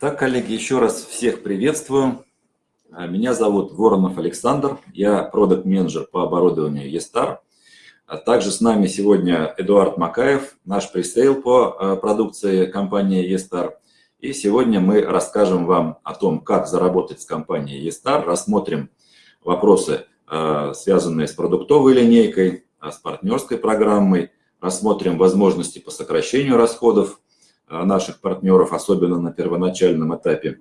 Так, коллеги, еще раз всех приветствую. А, меня зовут Воронов Александр, я продукт-менеджер по оборудованию eStar. А также с нами сегодня Эдуард Макаев, наш пресейл по а, продукции компании eStar. И сегодня мы расскажем вам о том, как заработать с компанией eStar, рассмотрим вопросы, связанные с продуктовой линейкой, с партнерской программой, рассмотрим возможности по сокращению расходов наших партнеров, особенно на первоначальном этапе.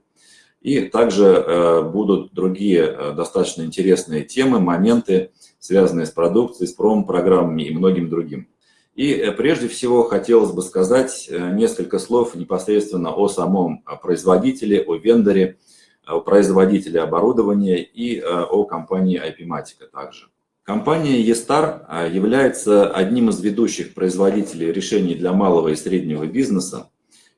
И также э, будут другие э, достаточно интересные темы, моменты, связанные с продукцией, с промо-программами и многим другим. И э, прежде всего хотелось бы сказать несколько слов непосредственно о самом производителе, о вендоре, о производителе оборудования и о компании IP-Matica также. Компания eStar является одним из ведущих производителей решений для малого и среднего бизнеса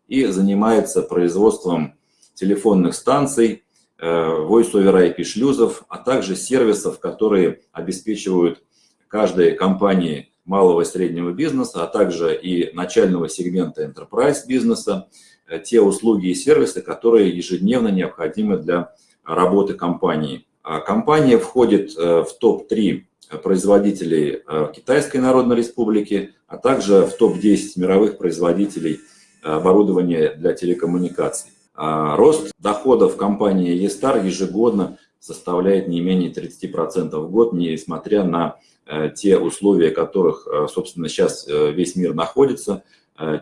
и занимается производством телефонных станций, э, voice-over IP шлюзов, а также сервисов, которые обеспечивают каждой компании малого и среднего бизнеса, а также и начального сегмента enterprise бизнеса, э, те услуги и сервисы, которые ежедневно необходимы для работы компании. А компания входит э, в топ-3 производителей Китайской Народной Республики, а также в топ-10 мировых производителей оборудования для телекоммуникаций. А рост доходов компании eStar ежегодно составляет не менее 30% в год, несмотря на э, те условия, в которых, э, собственно, сейчас э, весь мир находится.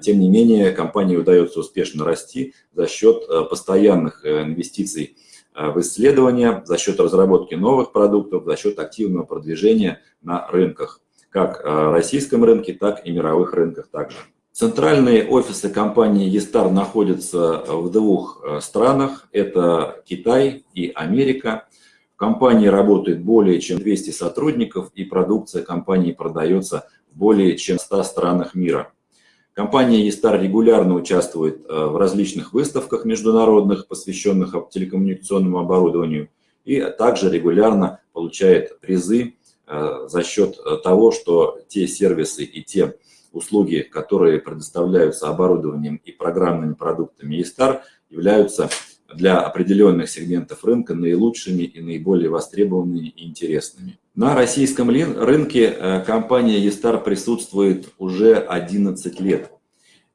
Тем не менее, компании удается успешно расти за счет постоянных инвестиций в исследования, за счет разработки новых продуктов, за счет активного продвижения на рынках, как российском рынке, так и мировых рынках также. Центральные офисы компании eStar находятся в двух э, странах. Это Китай и Америка. В компании работает более чем 200 сотрудников, и продукция компании продается в более чем 100 странах мира. Компания eStar регулярно участвует э, в различных выставках международных, посвященных телекоммуникационному оборудованию, и также регулярно получает призы э, за счет того, что те сервисы и те услуги, которые предоставляются оборудованием и программными продуктами eStar, являются для определенных сегментов рынка наилучшими и наиболее востребованными и интересными. На российском рынке э, компания eStar присутствует уже 11 лет.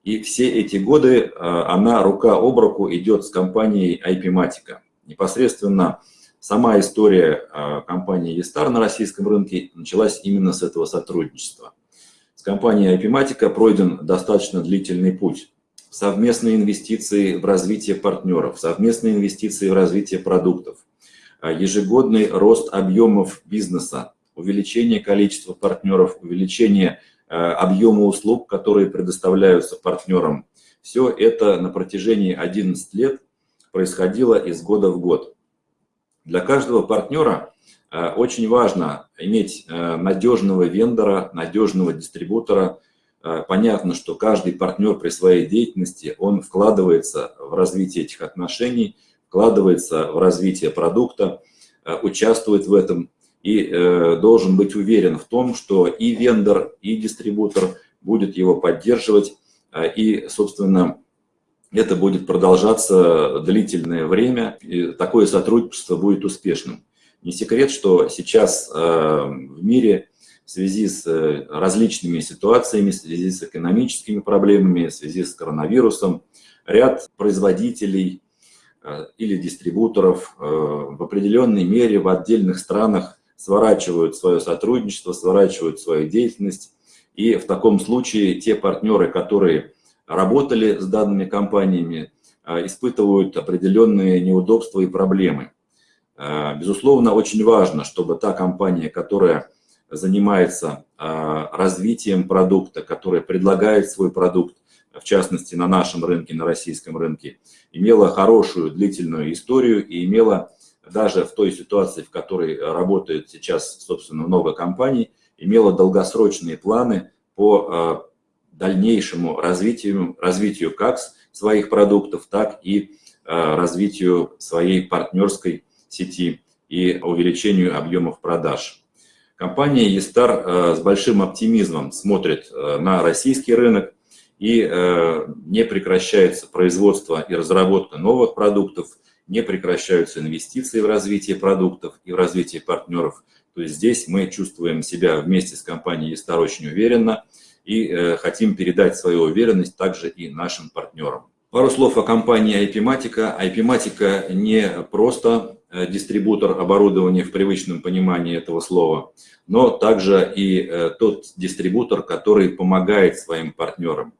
И все эти годы э, она рука об руку идет с компанией IP-Matica. Непосредственно сама история э, компании eStar на российском рынке началась именно с этого сотрудничества. С компанией IP-Matica пройден достаточно длительный путь. Совместные инвестиции в развитие партнеров, совместные инвестиции в развитие продуктов, а, ежегодный рост объемов бизнеса, увеличение количества партнеров, увеличение а, объема услуг, которые предоставляются партнерам. Все это на протяжении 11 лет происходило из года в год. Для каждого партнера Э, очень важно иметь э, надежного вендора, надежного дистрибутора. Э, понятно, что каждый партнер при своей деятельности, он вкладывается в развитие этих отношений, вкладывается в развитие продукта, участвует в этом и должен быть уверен в том, что и вендор, и дистрибутор будет его поддерживать, и, собственно, это будет продолжаться длительное время, и такое сотрудничество будет успешным. Не секрет, что сейчас э, в мире в связи с э, различными ситуациями, в связи с экономическими проблемами, в связи с коронавирусом, ряд производителей э, или дистрибуторов в определенной мере в отдельных странах сворачивают свое сотрудничество, сворачивают свою деятельность. И в таком случае те партнеры, которые работали с данными компаниями, испытывают определенные неудобства и проблемы. Э, безусловно, очень важно, чтобы та компания, которая занимается э, развитием продукта, которая предлагает свой продукт, в частности, на нашем рынке, на российском рынке, имела хорошую длительную историю и имела даже в той ситуации, в которой работает сейчас, собственно, много компаний, имела долгосрочные планы по дальнейшему развитию, развитию как своих продуктов, так и развитию своей партнерской сети и увеличению объемов продаж. Компания eStar э, с большим оптимизмом смотрит э, на российский рынок и не прекращается производство и разработка новых продуктов, не прекращаются инвестиции в развитие продуктов и в развитие партнеров. То есть здесь мы чувствуем себя вместе с компанией Estar очень уверенно и хотим передать свою уверенность также и нашим партнерам. Пару слов о компании IP-Matica. IP-Matica не просто э, дистрибутор оборудования в привычном понимании этого слова, но также и э, тот дистрибутор, который помогает своим партнерам.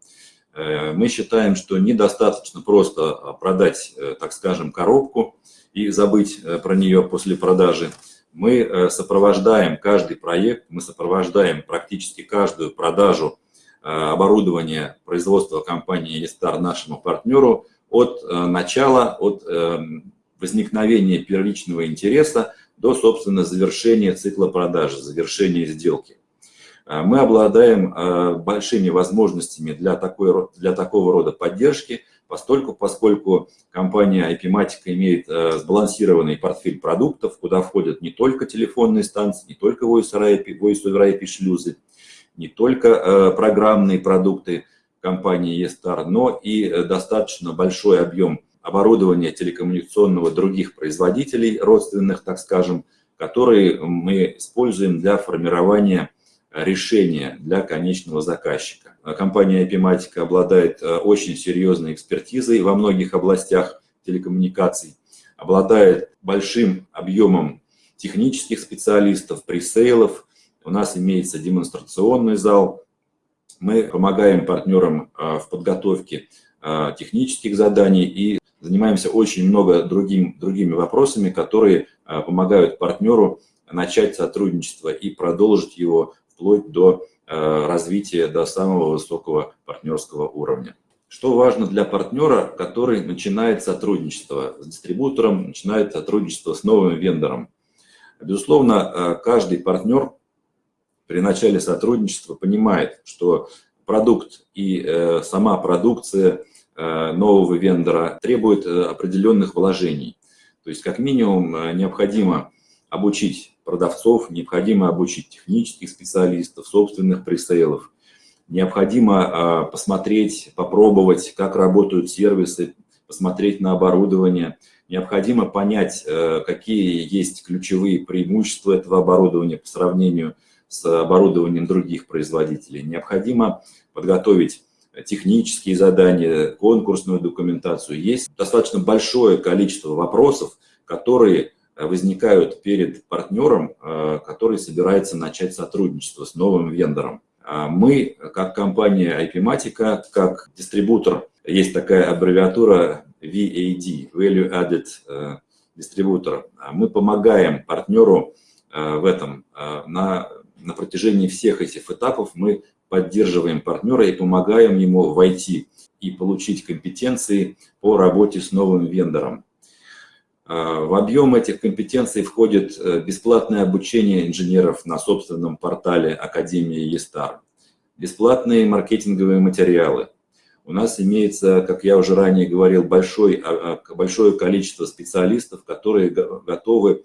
Э, мы считаем, что недостаточно просто продать, так скажем, коробку и забыть про нее после продажи. Мы сопровождаем каждый проект, мы сопровождаем практически каждую продажу Э, оборудования производства компании Estar нашему партнеру от э, начала, от э, возникновения первичного интереса до, собственно, завершения цикла продажи, завершения сделки. Мы обладаем большими возможностями для, такой, для такого рода поддержки, поскольку, поскольку компания IP-Matica имеет сбалансированный портфель продуктов, куда входят не только телефонные станции, не только Voice over IP, Voice over IP шлюзы, не только э, программные продукты компании eStar, но и э, достаточно большой объем оборудования телекоммуникационного других производителей, родственных, так скажем, которые мы используем для формирования решения для конечного заказчика. Компания IP-Matica обладает э, очень серьезной экспертизой во многих областях телекоммуникаций, обладает большим объемом технических специалистов, пресейлов, у нас имеется демонстрационный зал. Мы помогаем партнерам а, в подготовке технических заданий и занимаемся очень много другим, другими вопросами, которые помогают партнеру начать сотрудничество и продолжить его вплоть до развития до самого высокого партнерского уровня. Что важно для партнера, который начинает сотрудничество с дистрибутором, начинает сотрудничество с новым вендором? Безусловно, каждый партнер при начале сотрудничества понимает, что продукт и э, сама продукция э, нового вендора требует э, определенных вложений. То есть как минимум необходимо обучить продавцов, необходимо обучить технических специалистов, собственных пресейлов. Необходимо посмотреть, попробовать, как работают сервисы, посмотреть на оборудование. Необходимо понять, какие есть ключевые преимущества этого оборудования по сравнению с оборудованием других производителей. Необходимо подготовить технические задания, конкурсную документацию. Есть достаточно большое количество вопросов, которые возникают перед партнером, э, который собирается начать сотрудничество с новым вендором. А мы, как компания IP-Matica, как дистрибутор, есть такая аббревиатура VAD, Value Added э, Distributor, мы помогаем партнеру э, в этом на на протяжении всех этих этапов мы поддерживаем партнера и помогаем ему войти и получить компетенции по работе с новым вендором. А, в объем этих компетенций входит э, бесплатное обучение инженеров на собственном портале Академии ЕСТАР, бесплатные маркетинговые материалы. У нас имеется, как я уже ранее говорил, большой, а, а, большое количество специалистов, которые готовы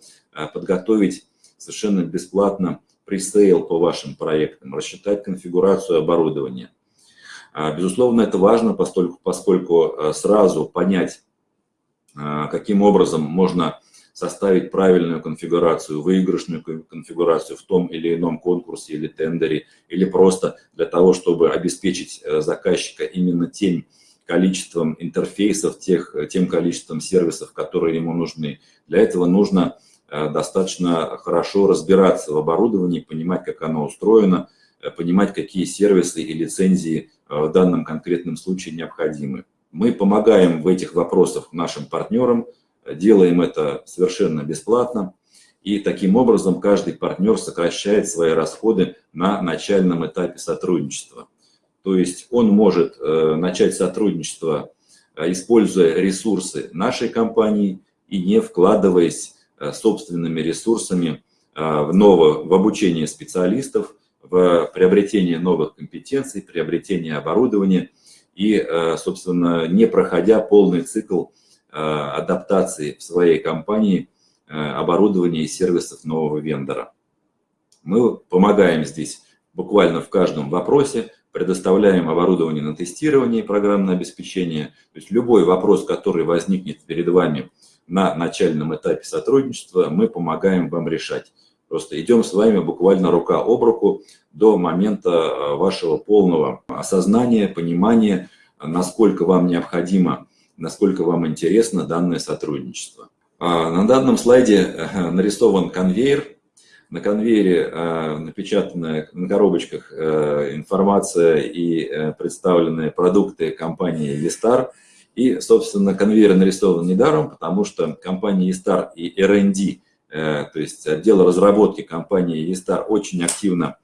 подготовить совершенно бесплатно пресейл по вашим проектам, рассчитать конфигурацию оборудования. Безусловно, это важно, поскольку, поскольку а, сразу понять, каким образом можно составить правильную конфигурацию, выигрышную конфигурацию в том или ином конкурсе или тендере, или просто для того, чтобы обеспечить заказчика именно тем количеством интерфейсов, тех, тем количеством сервисов, которые ему нужны. Для этого нужно Э, достаточно хорошо разбираться в оборудовании, понимать, как оно устроено, э, понимать, какие сервисы и лицензии э, в данном конкретном случае необходимы. Мы помогаем в этих вопросах нашим партнерам, делаем это совершенно бесплатно, и таким образом каждый партнер сокращает свои расходы на начальном этапе сотрудничества. То есть он может начать сотрудничество, используя ресурсы нашей компании и не вкладываясь Э, собственными ресурсами э, в, ново, в обучение специалистов, в приобретение новых компетенций, приобретение оборудования и, э, собственно, не проходя полный цикл адаптации в своей компании оборудования и сервисов нового вендора. Мы помогаем здесь буквально в каждом вопросе, предоставляем оборудование на тестирование и программное обеспечение. То есть любой вопрос, который возникнет перед вами на начальном этапе сотрудничества, мы помогаем вам решать. Просто идем с вами буквально рука об руку до момента э, вашего полного осознания, понимания, насколько вам необходимо, насколько вам интересно данное сотрудничество. А, на данном слайде э, нарисован конвейер. На конвейере э, напечатана на коробочках информация и представленные продукты компании Vistar. И, собственно, конвейер нарисован недаром, потому что компания Vistar и R&D то есть отдел разработки компании eStar очень активно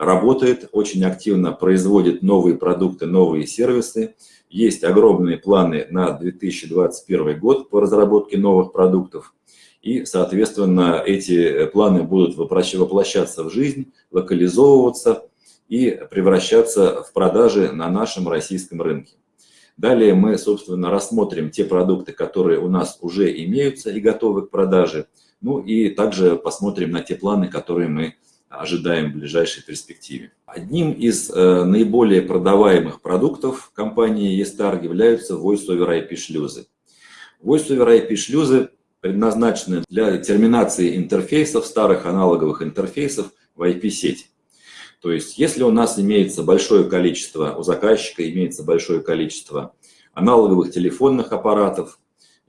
работает, очень активно производит новые продукты, новые сервисы. Есть огромные планы на 2021 год по разработке новых продуктов. И, соответственно, эти планы будут воплощаться в жизнь, локализовываться и превращаться в продажи на нашем российском рынке. Далее мы, собственно, рассмотрим те продукты, которые у нас уже имеются и готовы к продаже – ну и также посмотрим на те планы, которые мы ожидаем в ближайшей перспективе. Одним из э, наиболее продаваемых продуктов компании eStar являются Voice-over IP шлюзы. Voice-over IP шлюзы предназначены для терминации интерфейсов, старых аналоговых интерфейсов в IP-сеть. То есть, если у нас имеется большое количество, у заказчика имеется большое количество аналоговых телефонных аппаратов,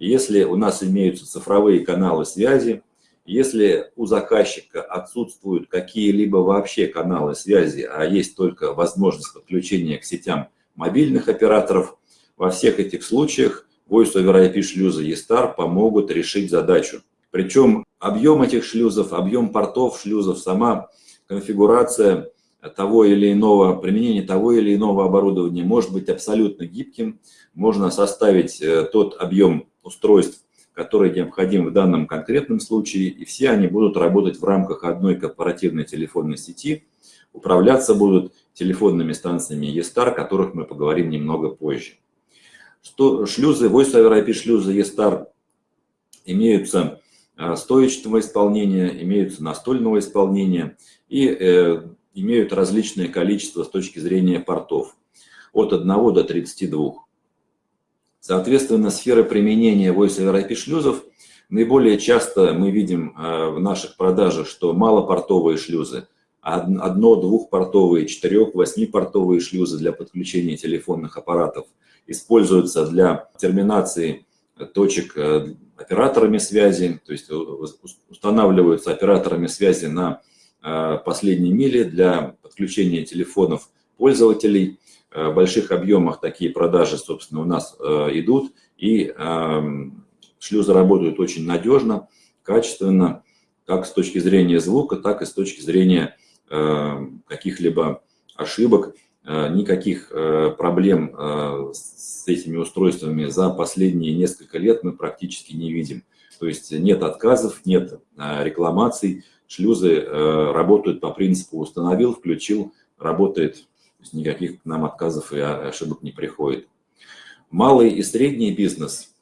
если у нас имеются цифровые каналы связи, если у заказчика отсутствуют какие-либо вообще каналы связи, а есть только возможность подключения к сетям мобильных операторов, во всех этих случаях Voice over IP шлюзы eStar помогут решить задачу. Причем объем этих шлюзов, объем портов шлюзов, сама конфигурация того или иного, применение того или иного оборудования может быть абсолютно гибким. Можно составить э, тот объем устройств, которые необходимы в данном конкретном случае, и все они будут работать в рамках одной корпоративной телефонной сети, управляться будут телефонными станциями eStar, о которых мы поговорим немного позже. Что шлюзы, Voice over IP шлюзы eStar имеются а, стоечного исполнения, имеются настольного исполнения и э, имеют различное количество с точки зрения портов, от 1 до 32. Соответственно, сфера применения Voice over IP шлюзов наиболее часто мы видим э, в наших продажах, что малопортовые шлюзы, одно-, двухпортовые, четырех-, восьмипортовые шлюзы для подключения телефонных аппаратов используются для терминации точек э, операторами связи, то есть устанавливаются операторами связи на э, последней миле для подключения телефонов пользователей – больших объемах такие продажи, собственно, у нас э, идут, и эм, шлюзы работают очень надежно, качественно, как с точки зрения звука, так и с точки зрения э, каких-либо ошибок. Никаких проблем с этими устройствами за последние несколько лет мы практически не видим. То есть нет отказов, нет рекламаций, шлюзы работают по принципу установил, включил, работает то есть никаких к нам отказов и ошибок не приходит. Малый и средний бизнес.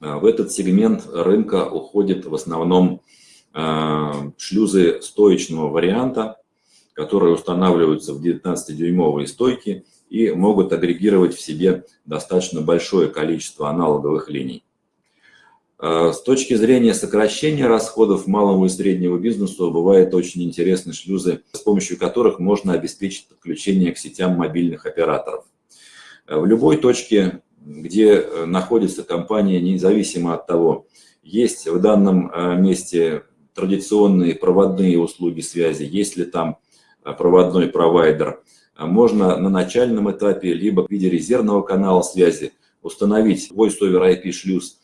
А, в этот сегмент рынка уходят в основном а, шлюзы стоечного варианта, которые устанавливаются в 19-дюймовые стойки и могут агрегировать в себе достаточно большое количество аналоговых линий. Э, с точки зрения сокращения расходов малому и среднему бизнесу бывают очень интересные шлюзы, с помощью которых можно обеспечить подключение к сетям мобильных операторов. Э, в любой точке, где э, находится компания, независимо от того, есть в данном месте традиционные проводные услуги связи, есть ли там проводной провайдер, можно на начальном этапе либо в виде резервного канала связи установить Voice over IP шлюз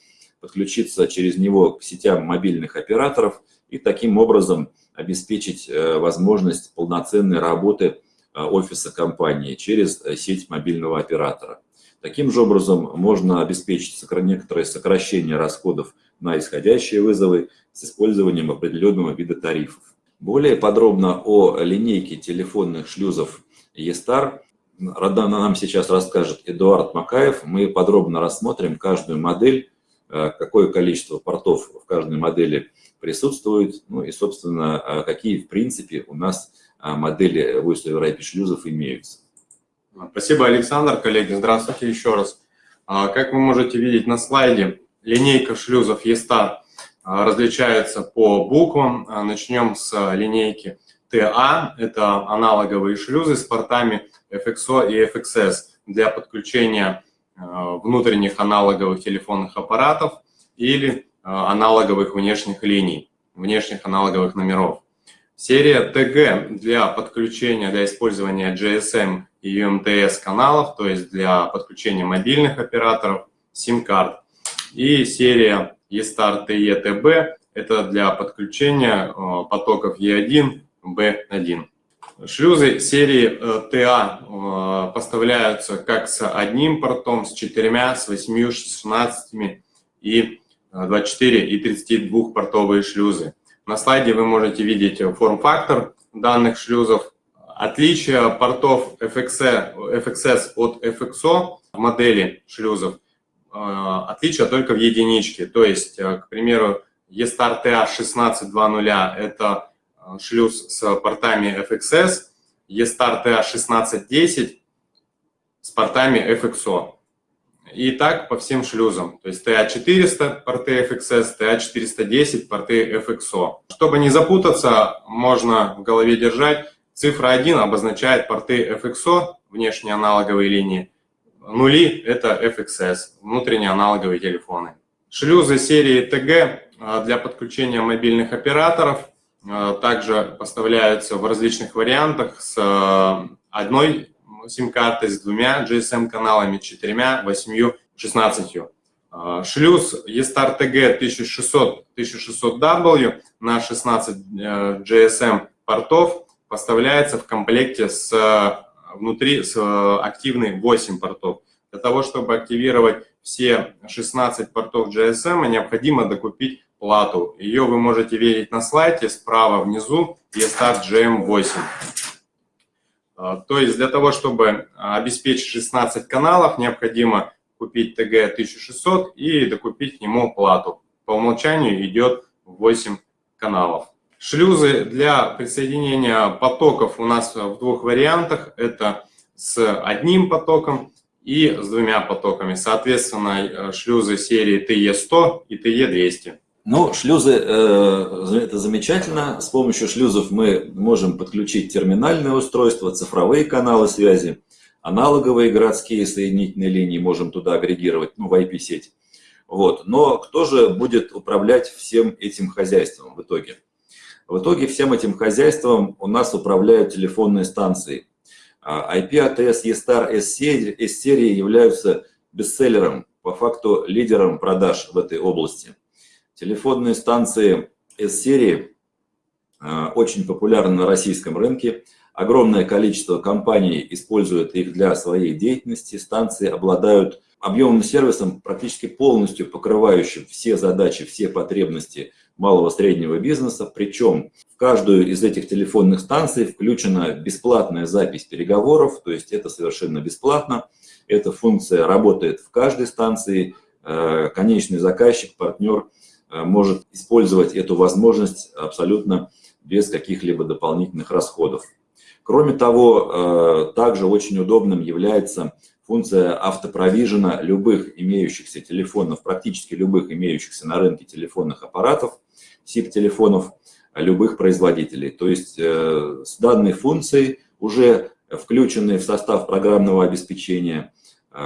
подключиться через него к сетям мобильных операторов и таким образом обеспечить э, возможность полноценной работы э, офиса компании через э, сеть мобильного оператора. Таким же образом можно обеспечить некоторое сокращение расходов на исходящие вызовы с использованием определенного вида тарифов. Более подробно о линейке телефонных шлюзов eStar нам сейчас расскажет Эдуард Макаев. Мы подробно рассмотрим каждую модель какое количество портов в каждой модели присутствует, ну и, собственно, э, какие, в принципе, у нас э, модели Voice over IP шлюзов имеются. Спасибо, Александр. Коллеги, здравствуйте еще раз. А, как вы можете видеть на слайде, линейка шлюзов E-Star а, различается по буквам. А, начнем с линейки TA. Это аналоговые шлюзы с портами FXO и FXS для подключения внутренних аналоговых телефонных аппаратов или аналоговых внешних линий, внешних аналоговых номеров. Серия TG для подключения, для использования GSM и UMTS каналов, то есть для подключения мобильных операторов, SIM-карт. И серия eStar TE-TB – это для подключения э, потоков E1, B1. Шлюзы серии TA э, поставляются как с одним портом, с четырьмя, с восьмью, шестнадцатими и 24 э, и 32 портовые шлюзы. На слайде вы можете видеть форм-фактор данных шлюзов. Отличие портов FXS, FXS от FXO модели шлюзов, э, отличие только в единичке. То есть, э, к примеру, E-Star TA1620 – это э, шлюз с портами FXS, E-Star TA1610 с портами FXO. И так по всем шлюзам. То есть TA400 порты FXS, TA410 порты FXO. Чтобы не запутаться, можно в голове держать. Цифра 1 обозначает порты FXO, внешние аналоговые линии. Нули – это FXS, внутренние аналоговые телефоны. Шлюзы серии TG а, для подключения мобильных операторов а, также поставляются в различных вариантах с а, одной сим-картой с двумя GSM-каналами, четырьмя, восьмью, шестнадцатью. А, шлюз E-Star TG 1600-1600W на 16 э, GSM портов поставляется в комплекте с внутри с активной 8 портов. Для того, чтобы активировать все 16 портов GSM, необходимо докупить плату. Ее вы можете видеть на слайде справа внизу E-Star GM8. А, то есть для того, чтобы обеспечить 16 каналов, необходимо купить ТГ 1600 и докупить к нему плату. По умолчанию идет 8 каналов. Шлюзы для присоединения потоков у нас в двух вариантах. Это с одним потоком и с двумя потоками. Соответственно, э, шлюзы серии TE100 и TE200. Ну, шлюзы э, – это замечательно. С помощью шлюзов мы можем подключить терминальное устройство, цифровые каналы связи, аналоговые городские соединительные линии можем туда агрегировать, ну, в IP-сеть. Вот. Но кто же будет управлять всем этим хозяйством в итоге? В итоге всем этим хозяйством у нас управляют телефонные станции. IP ATS E-Star S-серии являются бестселлером, по факту лидером продаж в этой области. Телефонные станции S-серии а, очень популярны на российском рынке. Огромное количество компаний используют их для своей деятельности. Станции обладают объемным сервисом, практически полностью покрывающим все задачи, все потребности малого среднего бизнеса. Причем в каждую из этих телефонных станций включена бесплатная запись переговоров, то есть это совершенно бесплатно. Эта функция работает в каждой станции. Э, конечный заказчик, партнер – Э, может использовать эту возможность абсолютно без каких-либо дополнительных расходов. Кроме того, э, также очень удобным является функция автопровижена любых имеющихся телефонов, практически любых имеющихся на рынке телефонных аппаратов, SIP-телефонов любых производителей. То есть э, с данной функцией, уже включенной в состав программного обеспечения,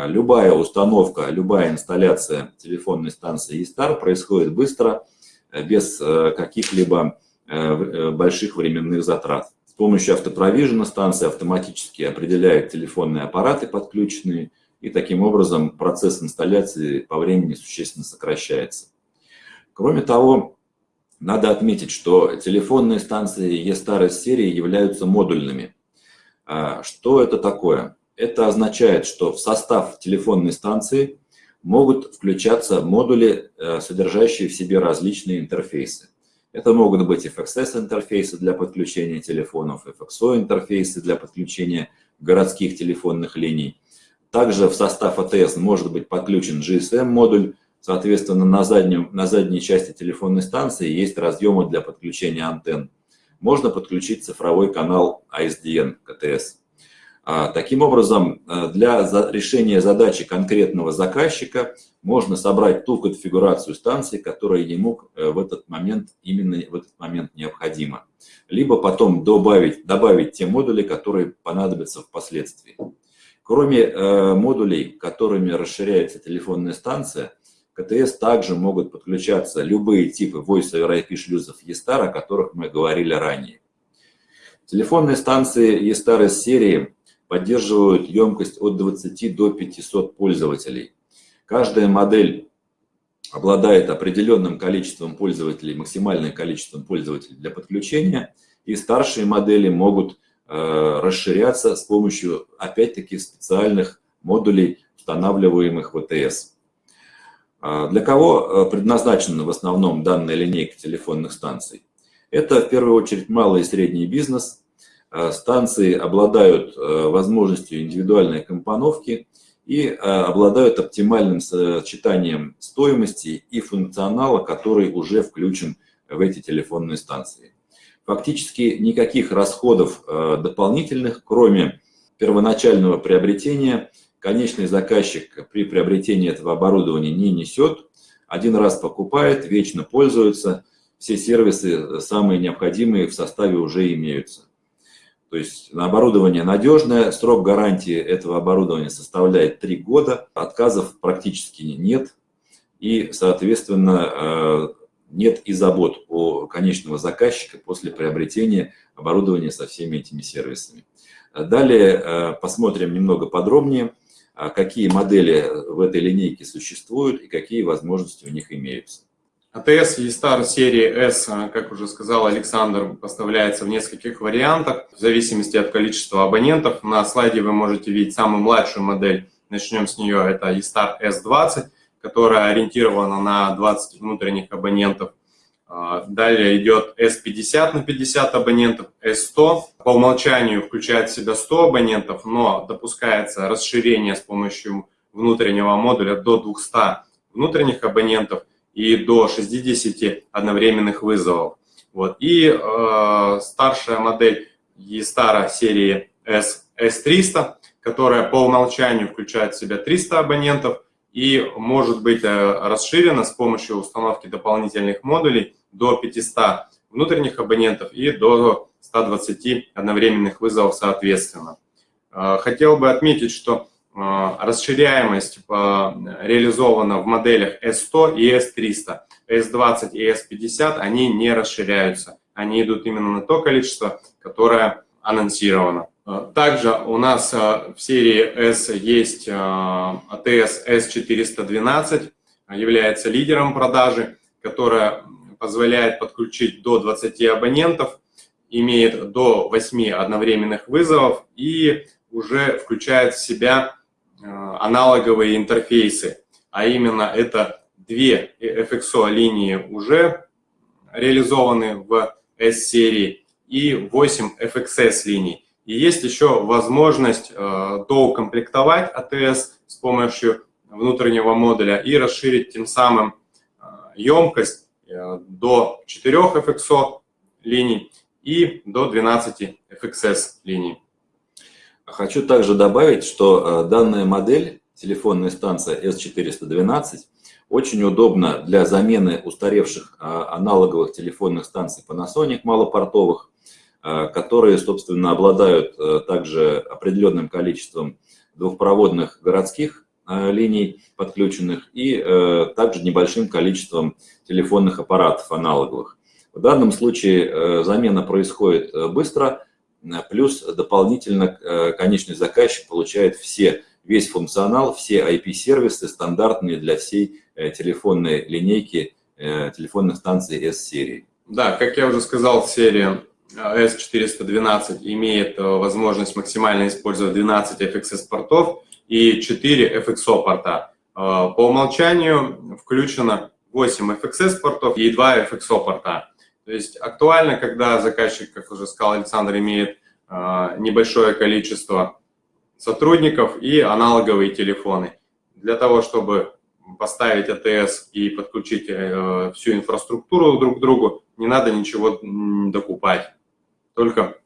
любая установка, любая инсталляция телефонной станции eStar происходит быстро, э, без э, каких-либо э, больших временных затрат. С помощью автопровижена станция автоматически определяет телефонные аппараты подключенные, и таким образом процесс инсталляции по времени существенно сокращается. Кроме того, надо отметить, что телефонные станции eStar серии являются модульными. А, что это такое? Это означает, что в состав телефонной станции могут включаться модули, э, содержащие в себе различные интерфейсы. Это могут быть FXS-интерфейсы для подключения телефонов, FXO-интерфейсы для подключения городских телефонных линий. Также в состав АТС может быть подключен GSM-модуль, соответственно, на, заднем, на задней части телефонной станции есть разъемы для подключения антенн. Можно подключить цифровой канал ISDN. А, таким образом, э, для решения задачи конкретного заказчика можно собрать ту конфигурацию станции, которая ему э, в этот момент, именно в этот момент необходима. Либо потом добавить, добавить те модули, которые понадобятся впоследствии. Кроме э, модулей, которыми расширяется телефонная станция, КТС также могут подключаться любые типы Voice over IP шлюзов E-Star, о которых мы говорили ранее. Телефонные станции E-Star из серии поддерживают емкость от 20 до 500 пользователей. Каждая модель обладает определенным количеством пользователей, максимальным количеством пользователей для подключения, и старшие модели могут э, расширяться с помощью, опять-таки, специальных модулей, устанавливаемых в АТС. А для кого э, предназначена в основном данная линейка телефонных станций? Это в первую очередь малый и средний бизнес, станции обладают э, возможностью индивидуальной компоновки и э, обладают оптимальным сочетанием стоимости и функционала, который уже включен в эти телефонные станции. Фактически никаких расходов дополнительных, кроме первоначального приобретения, конечный заказчик при приобретении этого оборудования не несет. Один раз покупает, вечно пользуется, все сервисы самые необходимые в составе уже имеются. То есть оборудование надежное, срок гарантии этого оборудования составляет 3 года, отказов практически нет, и, соответственно, э, нет и забот у конечного заказчика после приобретения оборудования со всеми этими сервисами. Далее э, посмотрим немного подробнее, а какие модели в этой линейке существуют и какие возможности у них имеются. АТС E-Star серии S, как уже сказал Александр, поставляется в нескольких вариантах, в зависимости от количества абонентов. На слайде вы можете видеть самую младшую модель, начнем с нее, это E-Star S20, которая ориентирована на 20 внутренних абонентов. А, далее идет S50 на 50 абонентов, S100 по умолчанию включает в себя 100 абонентов, но допускается расширение с помощью внутреннего модуля до 200 внутренних абонентов и до 60 одновременных вызовов. Вот. И э, старшая модель E-Star серии S, S300, которая по умолчанию включает в себя 300 абонентов и может быть э, расширена с помощью установки дополнительных модулей до 500 внутренних абонентов и до 120 одновременных вызовов соответственно. Э, хотел бы отметить, что расширяемость реализована в моделях S100 и S300. S20 и S50, они не расширяются. Они идут именно на то количество, которое анонсировано. А, также у нас а, в серии S есть ATS S412, является лидером продажи, которая позволяет подключить до 20 абонентов, имеет до 8 одновременных вызовов и уже включает в себя аналоговые интерфейсы, а именно это две FXO линии уже реализованы в S-серии и 8 FXS линий. И есть еще возможность э, доукомплектовать ATS с помощью внутреннего модуля и расширить тем самым э, емкость до 4 FXO линий и до 12 FXS линий. Хочу также добавить, что э, данная модель, телефонная станция S412, очень удобна для замены устаревших э, аналоговых телефонных станций Panasonic малопортовых, э, которые, собственно, обладают также определенным количеством двухпроводных городских линий подключенных и также небольшим количеством телефонных аппаратов аналоговых. В данном случае замена происходит быстро, Плюс дополнительно э, конечный заказчик получает все, весь функционал, все IP-сервисы стандартные для всей э, телефонной линейки э, телефонных станций S-серии. Да, как я уже сказал, серия S412 имеет возможность максимально использовать 12 FXS-портов и 4 FXO-порта. По умолчанию включено 8 FXS-портов и 2 FXO-порта. То есть актуально, когда заказчик, как уже сказал Александр, имеет а, небольшое количество сотрудников и аналоговые телефоны. Для того, чтобы поставить АТС и подключить э, всю инфраструктуру друг к другу, не надо ничего докупать, только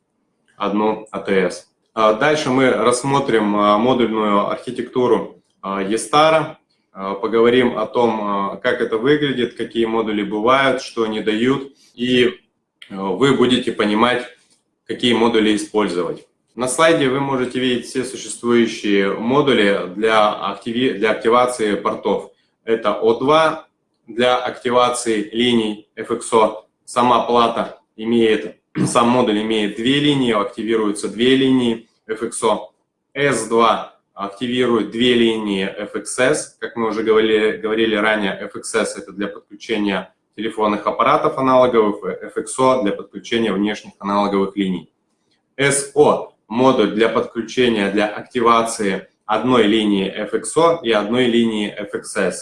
одну АТС. Дальше мы рассмотрим модульную архитектуру ESTAR, поговорим о том, как это выглядит, какие модули бывают, что они дают, и вы будете понимать, какие модули использовать. На слайде вы можете видеть все существующие модули для, активи... для активации портов. Это O2 для активации линий FXO. Сама плата имеет, сам модуль имеет две линии, активируются две линии FXO. S2 активирует две линии FXS. Как мы уже говорили, говорили ранее, FXS это для подключения телефонных аппаратов аналоговых, FXO для подключения внешних аналоговых линий. SO модуль для подключения, для активации одной линии FXO и одной линии FXS.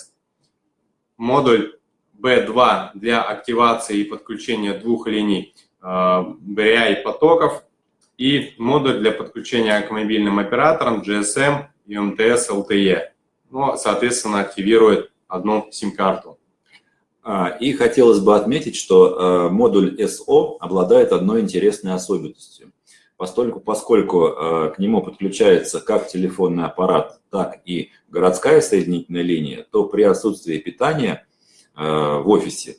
Модуль B2 для активации и подключения двух линий э, BRI потоков и модуль для подключения к мобильным операторам GSM, UMTS, LTE. Ну, соответственно, активирует одну сим-карту. А, и хотелось бы отметить, что э, модуль SO обладает одной интересной особенностью поскольку, поскольку э, к нему подключается как телефонный аппарат, так и городская соединительная линия, то при отсутствии питания э, в офисе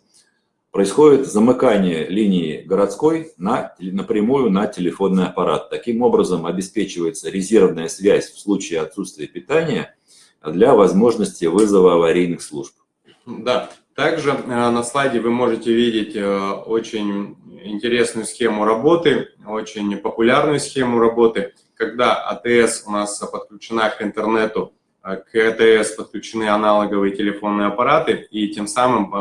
происходит замыкание линии городской на, напрямую на телефонный аппарат. Таким образом обеспечивается резервная связь в случае отсутствия питания для возможности вызова аварийных служб. Да, также э, на слайде вы можете видеть э, очень интересную схему работы, очень популярную схему работы, когда АТС у нас подключена к интернету, э, к АТС подключены аналоговые телефонные аппараты, и тем самым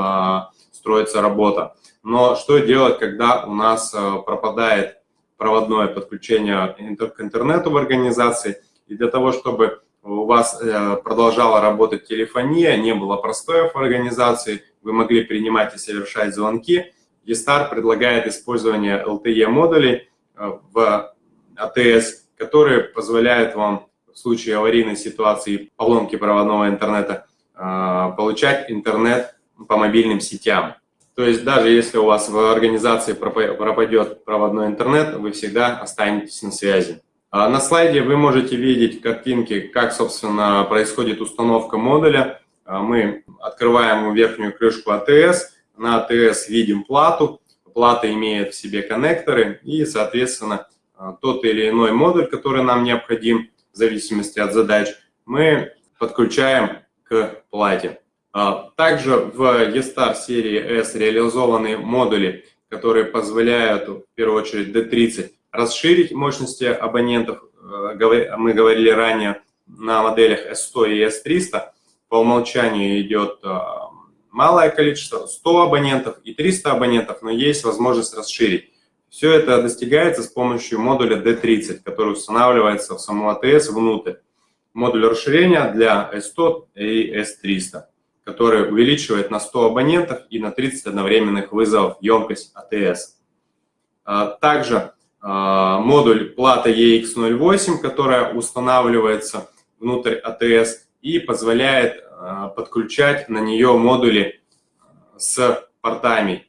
строится работа. Но что делать, когда у нас пропадает проводное подключение к интернету в организации, и для того, чтобы у вас э, продолжала работать телефония, не было простоев в организации, вы могли принимать и совершать звонки. eStar предлагает использование LTE-модулей э, в АТС, которые позволяют вам в случае аварийной ситуации поломки проводного интернета э, получать интернет по мобильным сетям. То есть даже если у вас в организации пропадет проводной интернет, вы всегда останетесь на связи. А на слайде вы можете видеть картинки, как, собственно, происходит установка модуля. А мы открываем верхнюю крышку АТС. На АТС видим плату. Плата имеет в себе коннекторы и, соответственно, а, тот или иной модуль, который нам необходим, в зависимости от задач, мы подключаем к плате. Также в ESTAR серии S реализованы модули, которые позволяют, в первую очередь, D30, расширить мощности абонентов. Э, мы говорили ранее на моделях S100 и S300. По умолчанию идет э, малое количество, 100 абонентов и 300 абонентов, но есть возможность расширить. Все это достигается с помощью модуля D30, который устанавливается в саму АТС внутрь. Модуль расширения для S100 и S300, который увеличивает на 100 абонентов и на 30 одновременных вызовов емкость АТС. А также а, модуль плата EX08, которая устанавливается внутрь АТС и позволяет а, подключать на нее модули с портами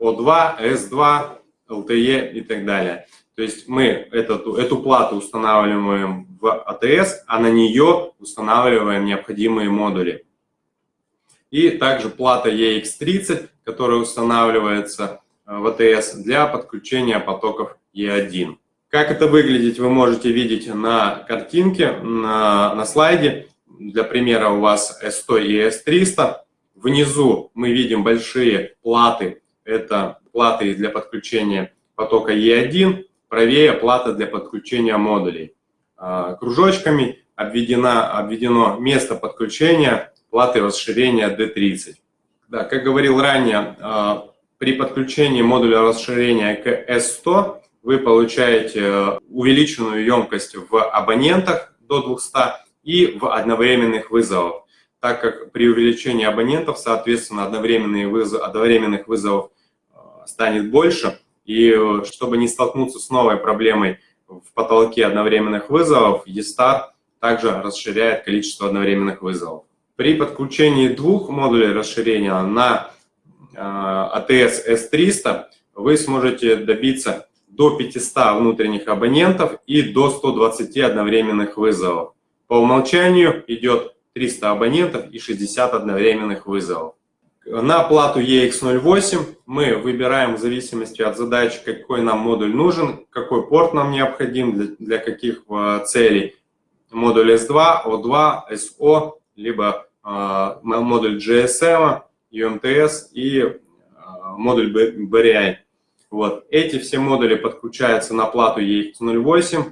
O2, S2, LTE и так далее. То есть мы эту, эту плату устанавливаем в АТС, а на нее устанавливаем необходимые модули. И также плата EX30, которая устанавливается в АТС для подключения потоков E1. Как это выглядит, вы можете видеть на картинке, на, на слайде. Для примера у вас S100 и S300. Внизу мы видим большие платы. Это платы для подключения потока E1. Правее плата для подключения модулей. А, кружочками обведено, обведено место подключения платы расширения D30. Да, как говорил ранее, а, при подключении модуля расширения к S100 вы получаете э, увеличенную емкость в абонентах до 200 и в одновременных вызовах, так как при увеличении абонентов, соответственно, одновременные вызов, одновременных вызовов э, станет больше. И чтобы не столкнуться с новой проблемой в потолке одновременных вызовов, ESTAR также расширяет количество одновременных вызовов. При подключении двух модулей расширения на ATS S300 вы сможете добиться до 500 внутренних абонентов и до 120 одновременных вызовов. По умолчанию идет 300 абонентов и 60 одновременных вызовов. На плату EX08 мы выбираем в зависимости от задачи, какой нам модуль нужен, какой порт нам необходим, для, для каких э, целей. Модуль S2, O2, SO, либо э, модуль GSM, UMTS и э, модуль BRI. Вот. Эти все модули подключаются на плату EX08,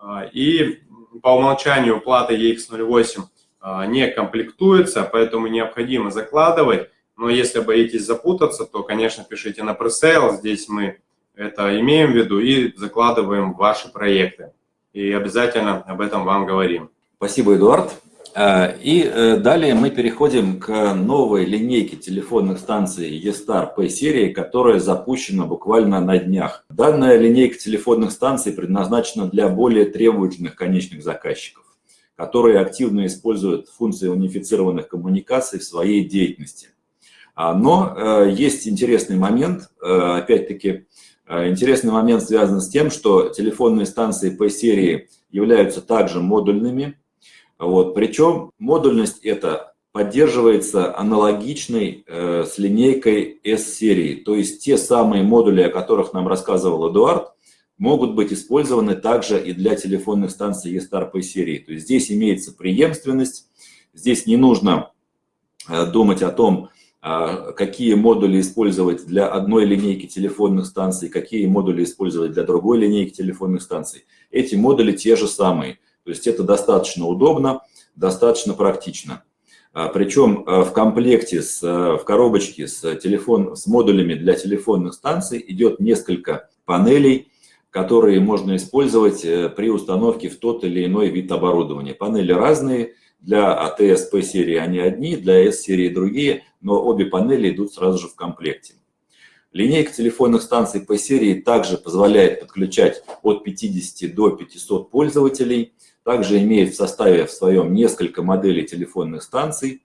э, и по умолчанию плата EX08 э, не комплектуется, поэтому необходимо закладывать но если боитесь запутаться, то, конечно, пишите на пресейл. Здесь мы это имеем в виду и закладываем ваши проекты. И обязательно об этом вам говорим. Спасибо, Эдуард. А, и э, далее мы переходим к новой линейке телефонных станций E-Star P-серии, которая запущена буквально на днях. Данная линейка телефонных станций предназначена для более требовательных конечных заказчиков, которые активно используют функции унифицированных коммуникаций в своей деятельности. А, но э, есть интересный момент, э, опять-таки, интересный момент связан с тем, что телефонные станции по серии являются также модульными. Вот, причем модульность эта поддерживается аналогичной с линейкой S-серии. То есть те самые модули, о которых нам рассказывал Эдуард, могут быть использованы также и для телефонных станций E-Star по серии. То есть здесь имеется преемственность, здесь не нужно думать о том, а, какие модули использовать для одной линейки телефонных станций, какие модули использовать для другой линейки телефонных станций. Эти модули те же самые. То есть это достаточно удобно, достаточно практично. А, Причем а, в комплекте, с, в коробочке с, телефон, с модулями для телефонных станций идет несколько панелей, которые можно использовать э, при установке в тот или иной вид оборудования. Панели разные, для АТС P-серии они одни, для S-серии другие, но обе панели идут сразу же в комплекте. Линейка телефонных станций P-серии также позволяет подключать от 50 до 500 пользователей, также имеет в составе в своем несколько моделей телефонных станций,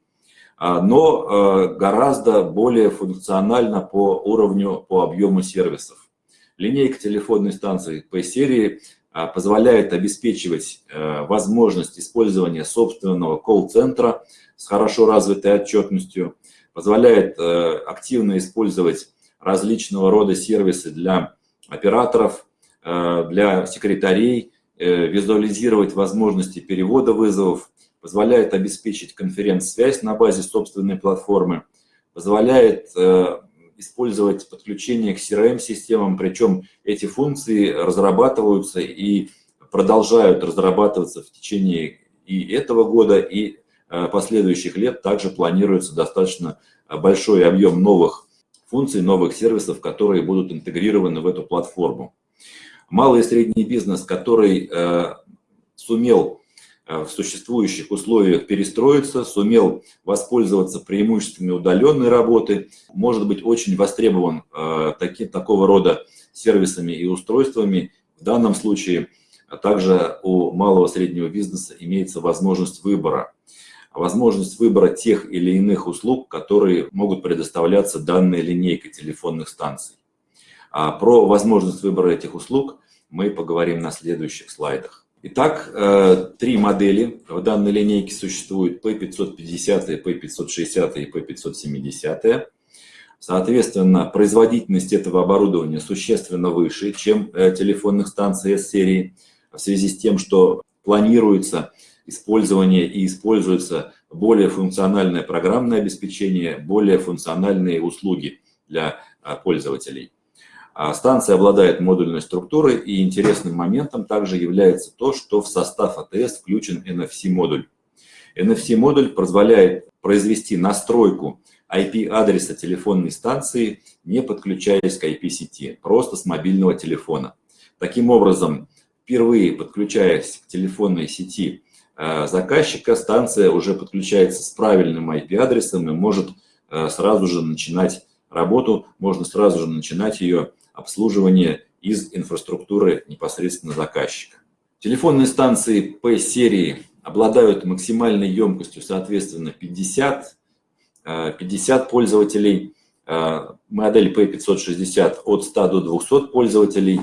а, но а, гораздо более функционально по уровню, по объему сервисов. Линейка телефонной станции P-серии а, позволяет обеспечивать возможность использования собственного колл-центра с хорошо развитой отчетностью, позволяет активно использовать различного рода сервисы для операторов, для секретарей, визуализировать возможности перевода вызовов, позволяет обеспечить конференц-связь на базе собственной платформы, позволяет использовать подключение к CRM-системам, причем эти функции разрабатываются и продолжают разрабатываться в течение и этого года, и э, последующих лет. Также планируется достаточно большой объем новых функций, новых сервисов, которые будут интегрированы в эту платформу. Малый и средний бизнес, который э, сумел Э, в существующих условиях перестроиться, сумел воспользоваться преимуществами удаленной работы, может быть очень востребован э, таки, такого рода сервисами и устройствами. В данном случае также у малого и среднего бизнеса имеется возможность выбора. Возможность выбора тех или иных услуг, которые могут предоставляться данной линейкой телефонных станций. А про возможность выбора этих услуг мы поговорим на следующих слайдах. Итак, э, три модели в данной линейке существуют P550, P560 и P570. Соответственно, производительность этого оборудования существенно выше, чем э, телефонных станций S-серии, в связи с тем, что планируется использование и используется более функциональное программное обеспечение, более функциональные услуги для э, пользователей. А станция обладает модульной структурой, и интересным моментом также является то, что в состав АТС включен NFC-модуль. NFC-модуль позволяет произвести настройку IP-адреса телефонной станции, не подключаясь к IP-сети, просто с мобильного телефона. Таким образом, впервые подключаясь к телефонной сети э, заказчика, станция уже подключается с правильным IP-адресом и может э, сразу же начинать работу, можно сразу же начинать ее обслуживания из инфраструктуры непосредственно заказчика. Телефонные станции P-серии обладают максимальной емкостью, соответственно, 50, 50 э, пользователей, э, модель P560 от 100 до 200 пользователей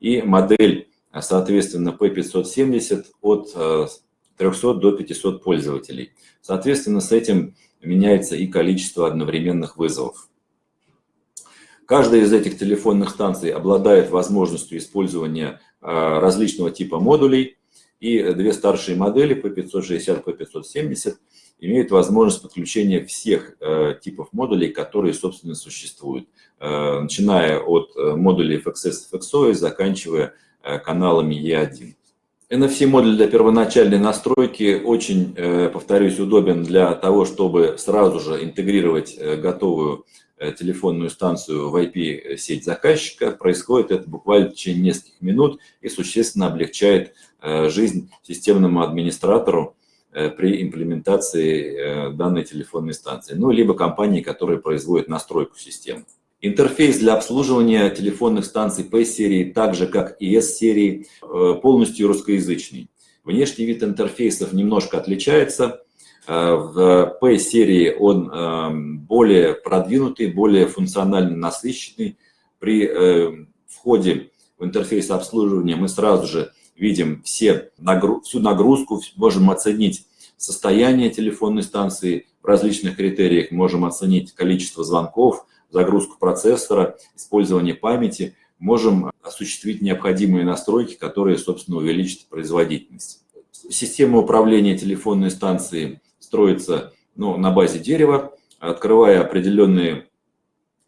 и модель, соответственно, P570 от 300 до 500 пользователей. Соответственно, с этим меняется и количество одновременных вызовов. Каждая из этих телефонных станций обладает возможностью использования различного типа модулей, и две старшие модели P560, P570 имеют возможность подключения всех э, типов модулей, которые, собственно, существуют, э, начиная от модулей FXS FXO и заканчивая каналами E1. NFC-модуль для первоначальной настройки очень, э, повторюсь, удобен для того, чтобы сразу же интегрировать э, готовую телефонную станцию в IP-сеть заказчика. Происходит это буквально в течение нескольких минут и существенно облегчает жизнь системному администратору, Э, при имплементации э, данной телефонной станции, ну, либо компании, которые производят настройку системы. Интерфейс для обслуживания телефонных станций P-серии, так же как и S-серии, э, полностью русскоязычный. Внешний вид интерфейсов немножко отличается. В P-серии он более продвинутый, более функционально насыщенный. При входе в интерфейс обслуживания мы сразу же видим все, всю нагрузку, можем оценить состояние телефонной станции в различных критериях, можем оценить количество звонков, загрузку процессора, использование памяти, можем осуществить необходимые настройки, которые, собственно, увеличат производительность. Система управления телефонной станцией строится ну, на базе дерева. Открывая определенные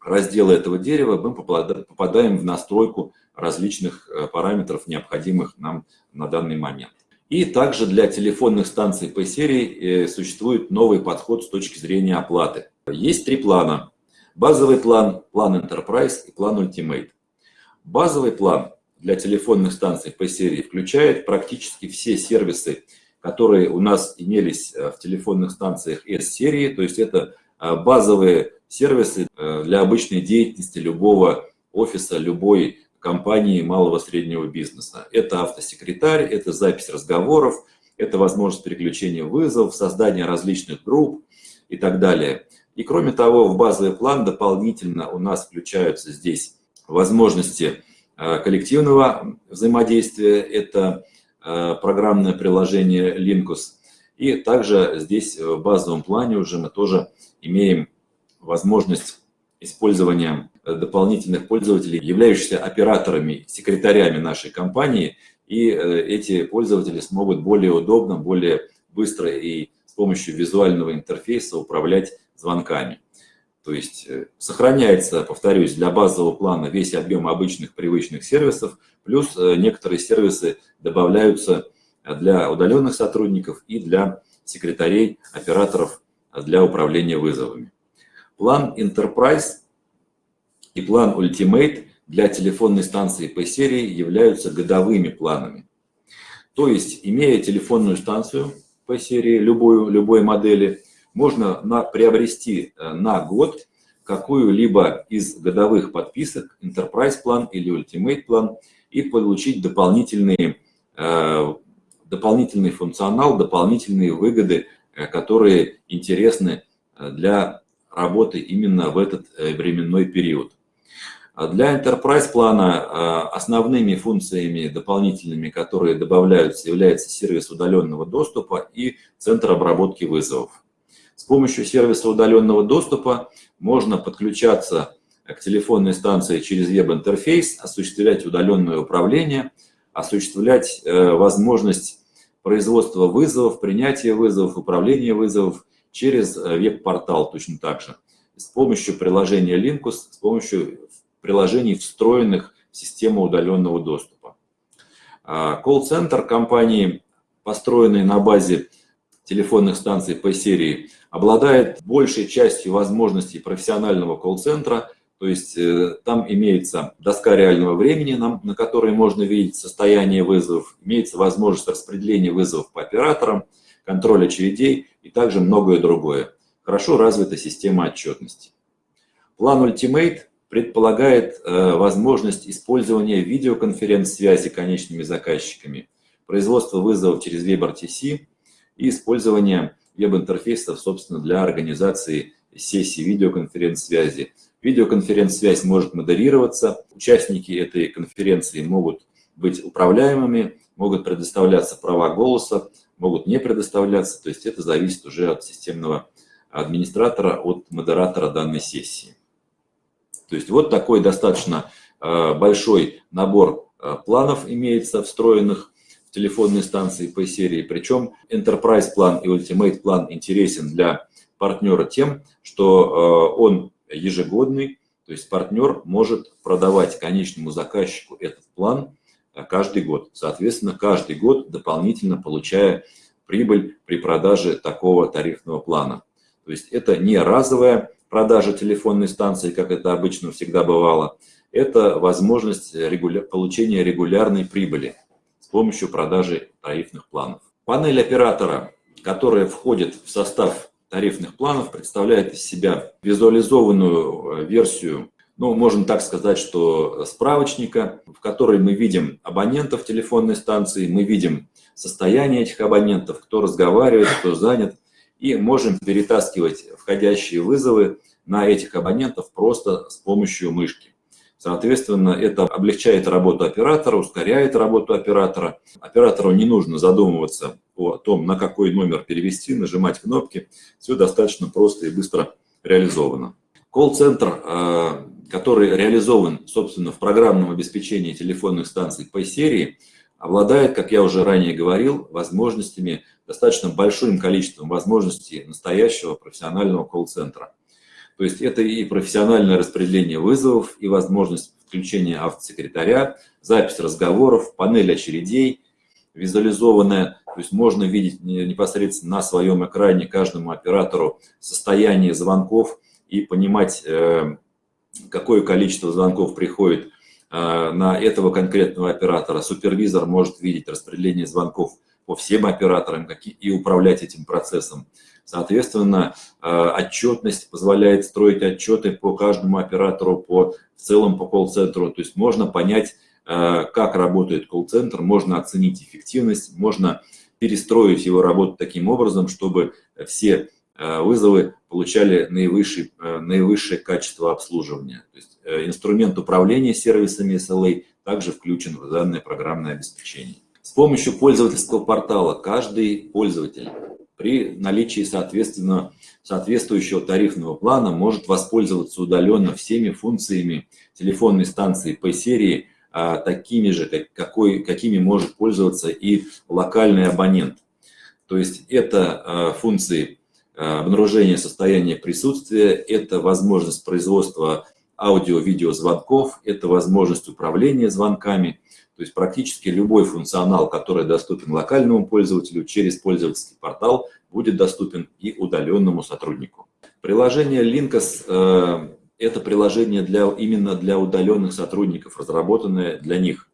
разделы этого дерева, мы попадаем в настройку различных э, параметров, необходимых нам на данный момент. И также для телефонных станций P-серии э, существует новый подход с точки зрения оплаты. Есть три плана. Базовый план, план Enterprise и план Ultimate. Базовый план для телефонных станций P-серии включает практически все сервисы, которые у нас имелись э, в телефонных станциях S-серии, то есть это базовые сервисы для обычной деятельности любого офиса, любой компании малого среднего бизнеса. Это автосекретарь, это запись разговоров, это возможность переключения вызовов, создание различных групп и так далее. И кроме того, в базовый план дополнительно у нас включаются здесь возможности э, коллективного взаимодействия, это э, программное приложение Linkus. И также здесь в базовом плане уже мы тоже имеем возможность использования дополнительных пользователей, являющихся операторами, секретарями нашей компании, и э, эти пользователи смогут более удобно, более быстро и с помощью визуального интерфейса управлять звонками. То есть э, сохраняется, повторюсь, для базового плана весь объем обычных привычных сервисов, плюс э, некоторые сервисы добавляются для удаленных сотрудников и для секретарей, операторов для управления вызовами. План Enterprise и план Ultimate для телефонной станции P-серии являются годовыми планами. То есть, имея телефонную станцию P-серии любой, любой модели, можно на, приобрести э, на год какую-либо из годовых подписок, Enterprise план или Ultimate план, и получить дополнительные, э, дополнительный функционал, дополнительные выгоды, э, которые интересны для работы именно в этот временной период. А для Enterprise плана основными функциями дополнительными, которые добавляются, является сервис удаленного доступа и центр обработки вызовов. С помощью сервиса удаленного доступа можно подключаться к телефонной станции через веб-интерфейс, осуществлять удаленное управление, осуществлять э, возможность производства вызовов, принятия вызовов, управления вызовов через э, веб-портал точно так же. С помощью приложения Linkus, с помощью приложений, встроенных в систему удаленного доступа. А, колл-центр компании, построенный на базе телефонных станций по серии, обладает большей частью возможностей профессионального колл-центра, то есть э, там имеется доска реального времени, на которой можно видеть состояние вызовов, имеется возможность распределения вызовов по операторам, контроль очередей и также многое другое. Хорошо развита система отчетности. План Ultimate предполагает э, возможность использования видеоконференц-связи конечными заказчиками, производство вызовов через WebRTC и использование веб-интерфейсов, собственно, для организации сессий видеоконференц-связи. Видеоконференц-связь может модерироваться. Участники этой конференции могут быть управляемыми, могут предоставляться права голоса, могут не предоставляться. То есть это зависит уже от системного администратора, от модератора данной сессии. То есть вот такой достаточно э, большой набор э, планов имеется встроенных телефонные станции по серии. Причем Enterprise план и Ultimate план интересен для партнера тем, что э, он ежегодный, то есть партнер может продавать конечному заказчику этот план каждый год. Соответственно, каждый год дополнительно получая прибыль при продаже такого тарифного плана. То есть это не разовая продажа телефонной станции, как это обычно всегда бывало. Это возможность регуля... получения регулярной прибыли помощью продажи тарифных планов. Панель оператора, которая входит в состав тарифных планов, представляет из себя визуализованную э, версию ну, можно так сказать, что справочника, в которой мы видим абонентов телефонной станции, мы видим состояние этих абонентов, кто разговаривает, кто занят, и можем перетаскивать входящие вызовы на этих абонентов просто с помощью мышки. Соответственно, это облегчает работу оператора, ускоряет работу оператора. Оператору не нужно задумываться о том, на какой номер перевести, нажимать кнопки. Все достаточно просто и быстро реализовано. Колл-центр э, который реализован, собственно, в программном обеспечении телефонных станций по серии, обладает, как я уже ранее говорил, возможностями, достаточно большим количеством возможностей настоящего профессионального колл-центра. То есть это и профессиональное распределение вызовов, и возможность включения автосекретаря, запись разговоров, панель очередей, визуализованная, то есть можно видеть непосредственно на своем экране каждому оператору состояние звонков и понимать, э, какое количество звонков приходит а, на этого конкретного оператора. Супервизор может видеть распределение звонков по всем операторам и управлять этим процессом. Соответственно, а, отчетность позволяет строить отчеты по каждому оператору, по, в целом по колл-центру. То есть можно понять, а, как работает колл-центр, можно оценить эффективность, можно перестроить его работу таким образом, чтобы все Э, вызовы получали наивысшее, э, наивысшее качество обслуживания. То есть э, инструмент управления сервисами SLA также включен в данное программное обеспечение. С помощью пользовательского портала каждый пользователь при наличии соответственно, соответствующего тарифного плана может воспользоваться удаленно всеми функциями телефонной станции по серии, а такими же, какой, какими может пользоваться и локальный абонент. То есть это функции Э, обнаружение состояния присутствия, это возможность производства аудио-видеозвонков, это возможность управления звонками, то есть практически любой функционал, который доступен локальному пользователю через пользовательский портал, будет доступен и удаленному сотруднику. Приложение Linkos э, – это приложение для, именно для удаленных сотрудников, разработанное для них.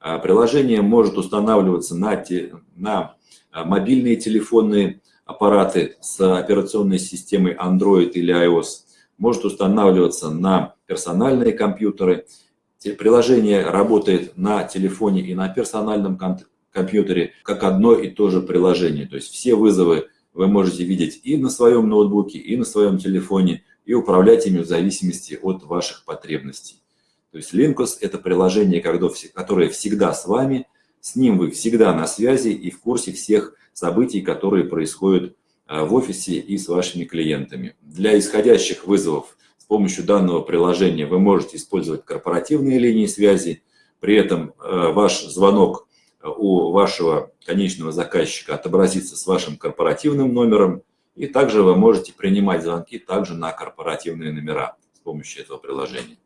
Э, приложение может устанавливаться на, те, на мобильные телефонные аппараты с операционной системой Android или iOS может устанавливаться на персональные компьютеры. Приложение работает на телефоне и на персональном компьютере как одно и то же приложение. То есть все вызовы вы можете видеть и на своем ноутбуке, и на своем телефоне, и управлять ими в зависимости от ваших потребностей. То есть Linkos – это приложение, которое всегда с вами, с ним вы всегда на связи и в курсе всех событий, которые происходят э, в офисе и с вашими клиентами. Для исходящих вызовов помощью данного приложения вы можете использовать корпоративные линии связи, при этом э, ваш звонок э, у вашего конечного заказчика отобразится с вашим корпоративным номером, и также вы можете принимать звонки также на корпоративные номера с помощью этого приложения.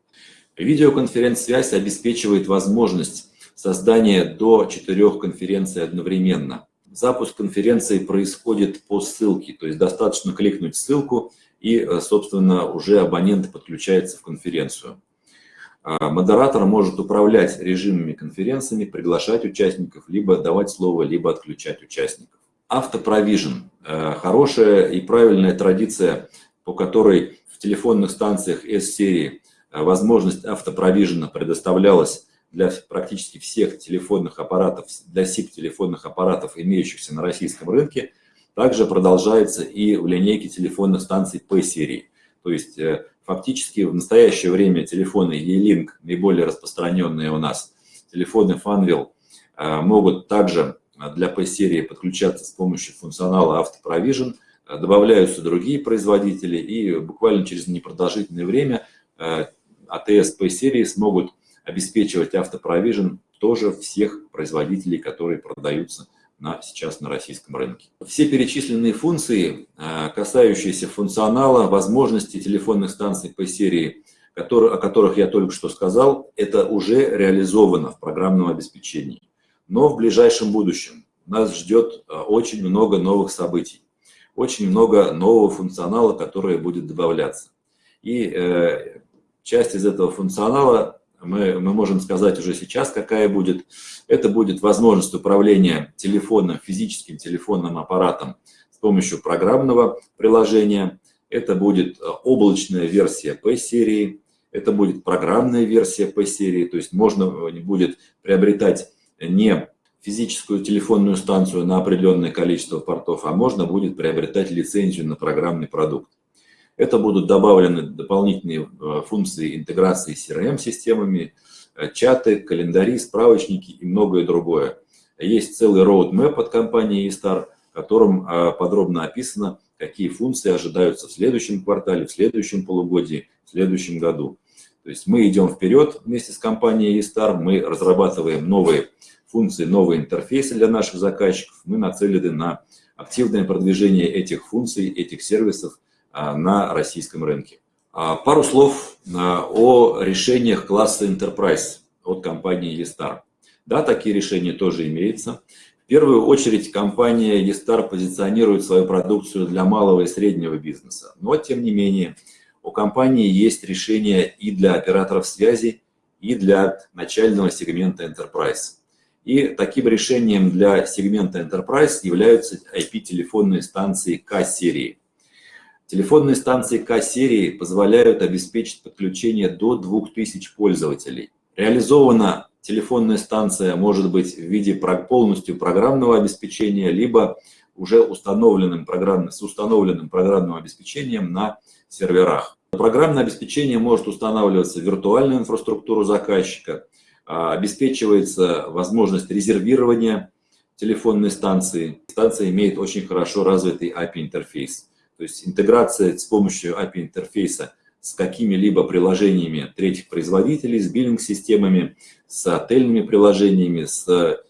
Видеоконференц-связь обеспечивает возможность создания до четырех конференций одновременно. Запуск конференции происходит по ссылке, то есть достаточно кликнуть ссылку, и, э, собственно, уже абонент подключается в конференцию. А, модератор может управлять режимами конференциями, приглашать участников, либо давать слово, либо отключать участников. Автопровижен э, – хорошая и правильная традиция, по которой в телефонных станциях S-серии э, возможность автопровижена предоставлялась для практически всех телефонных аппаратов, для SIP-телефонных аппаратов, имеющихся на российском рынке, также продолжается и в линейке телефонных станций P-серии. То есть э, Фактически в настоящее время телефоны E-Link, наиболее распространенные у нас, телефоны Funwheel, могут также для P-серии подключаться с помощью функционала AutoProvision, добавляются другие производители, и буквально через непродолжительное время ATS P-серии смогут обеспечивать автопровижен тоже всех производителей, которые продаются на, сейчас на российском рынке. Все перечисленные функции, а, касающиеся функционала, возможностей телефонных станций по серии, которые, о которых я только что сказал, это уже реализовано в программном обеспечении. Но в ближайшем будущем нас ждет а, очень много новых событий, очень много нового функционала, который будет добавляться. И э, часть из этого функционала мы, мы можем сказать уже сейчас, какая будет. Это будет возможность управления телефоном, физическим телефонным аппаратом с помощью программного приложения. Это будет э, облачная версия P-серии, это будет программная версия P-серии, то есть можно э, будет приобретать не физическую телефонную станцию на определенное количество портов, а можно будет приобретать лицензию на программный продукт. Это будут добавлены дополнительные э, функции интеграции с CRM-системами, э, чаты, календари, справочники и многое другое. Есть целый roadmap от компании eStar, в котором э, подробно описано, какие функции ожидаются в следующем квартале, в следующем полугодии, в следующем году. То есть мы идем вперед вместе с компанией eStar, мы разрабатываем новые функции, новые интерфейсы для наших заказчиков, мы нацелены на активное продвижение этих функций, этих сервисов на российском рынке. А, пару слов а, о решениях класса Enterprise от компании eStar. Да, такие решения тоже имеются. В первую очередь компания eStar позиционирует свою продукцию для малого и среднего бизнеса. Но, тем не менее, у компании есть решения и для операторов связи, и для начального сегмента Enterprise. И таким решением для сегмента Enterprise являются IP-телефонные станции К-серии. Телефонные станции К-серии позволяют обеспечить подключение до 2000 пользователей. Реализована телефонная станция может быть в виде полностью программного обеспечения, либо уже установленным программным, с установленным программным обеспечением на серверах. Программное обеспечение может устанавливаться в виртуальную инфраструктуру заказчика, а, обеспечивается возможность резервирования телефонной станции. Станция имеет очень хорошо развитый API-интерфейс. То есть интеграция с помощью API-интерфейса с какими-либо приложениями третьих производителей, с биллинг-системами, с отельными приложениями, с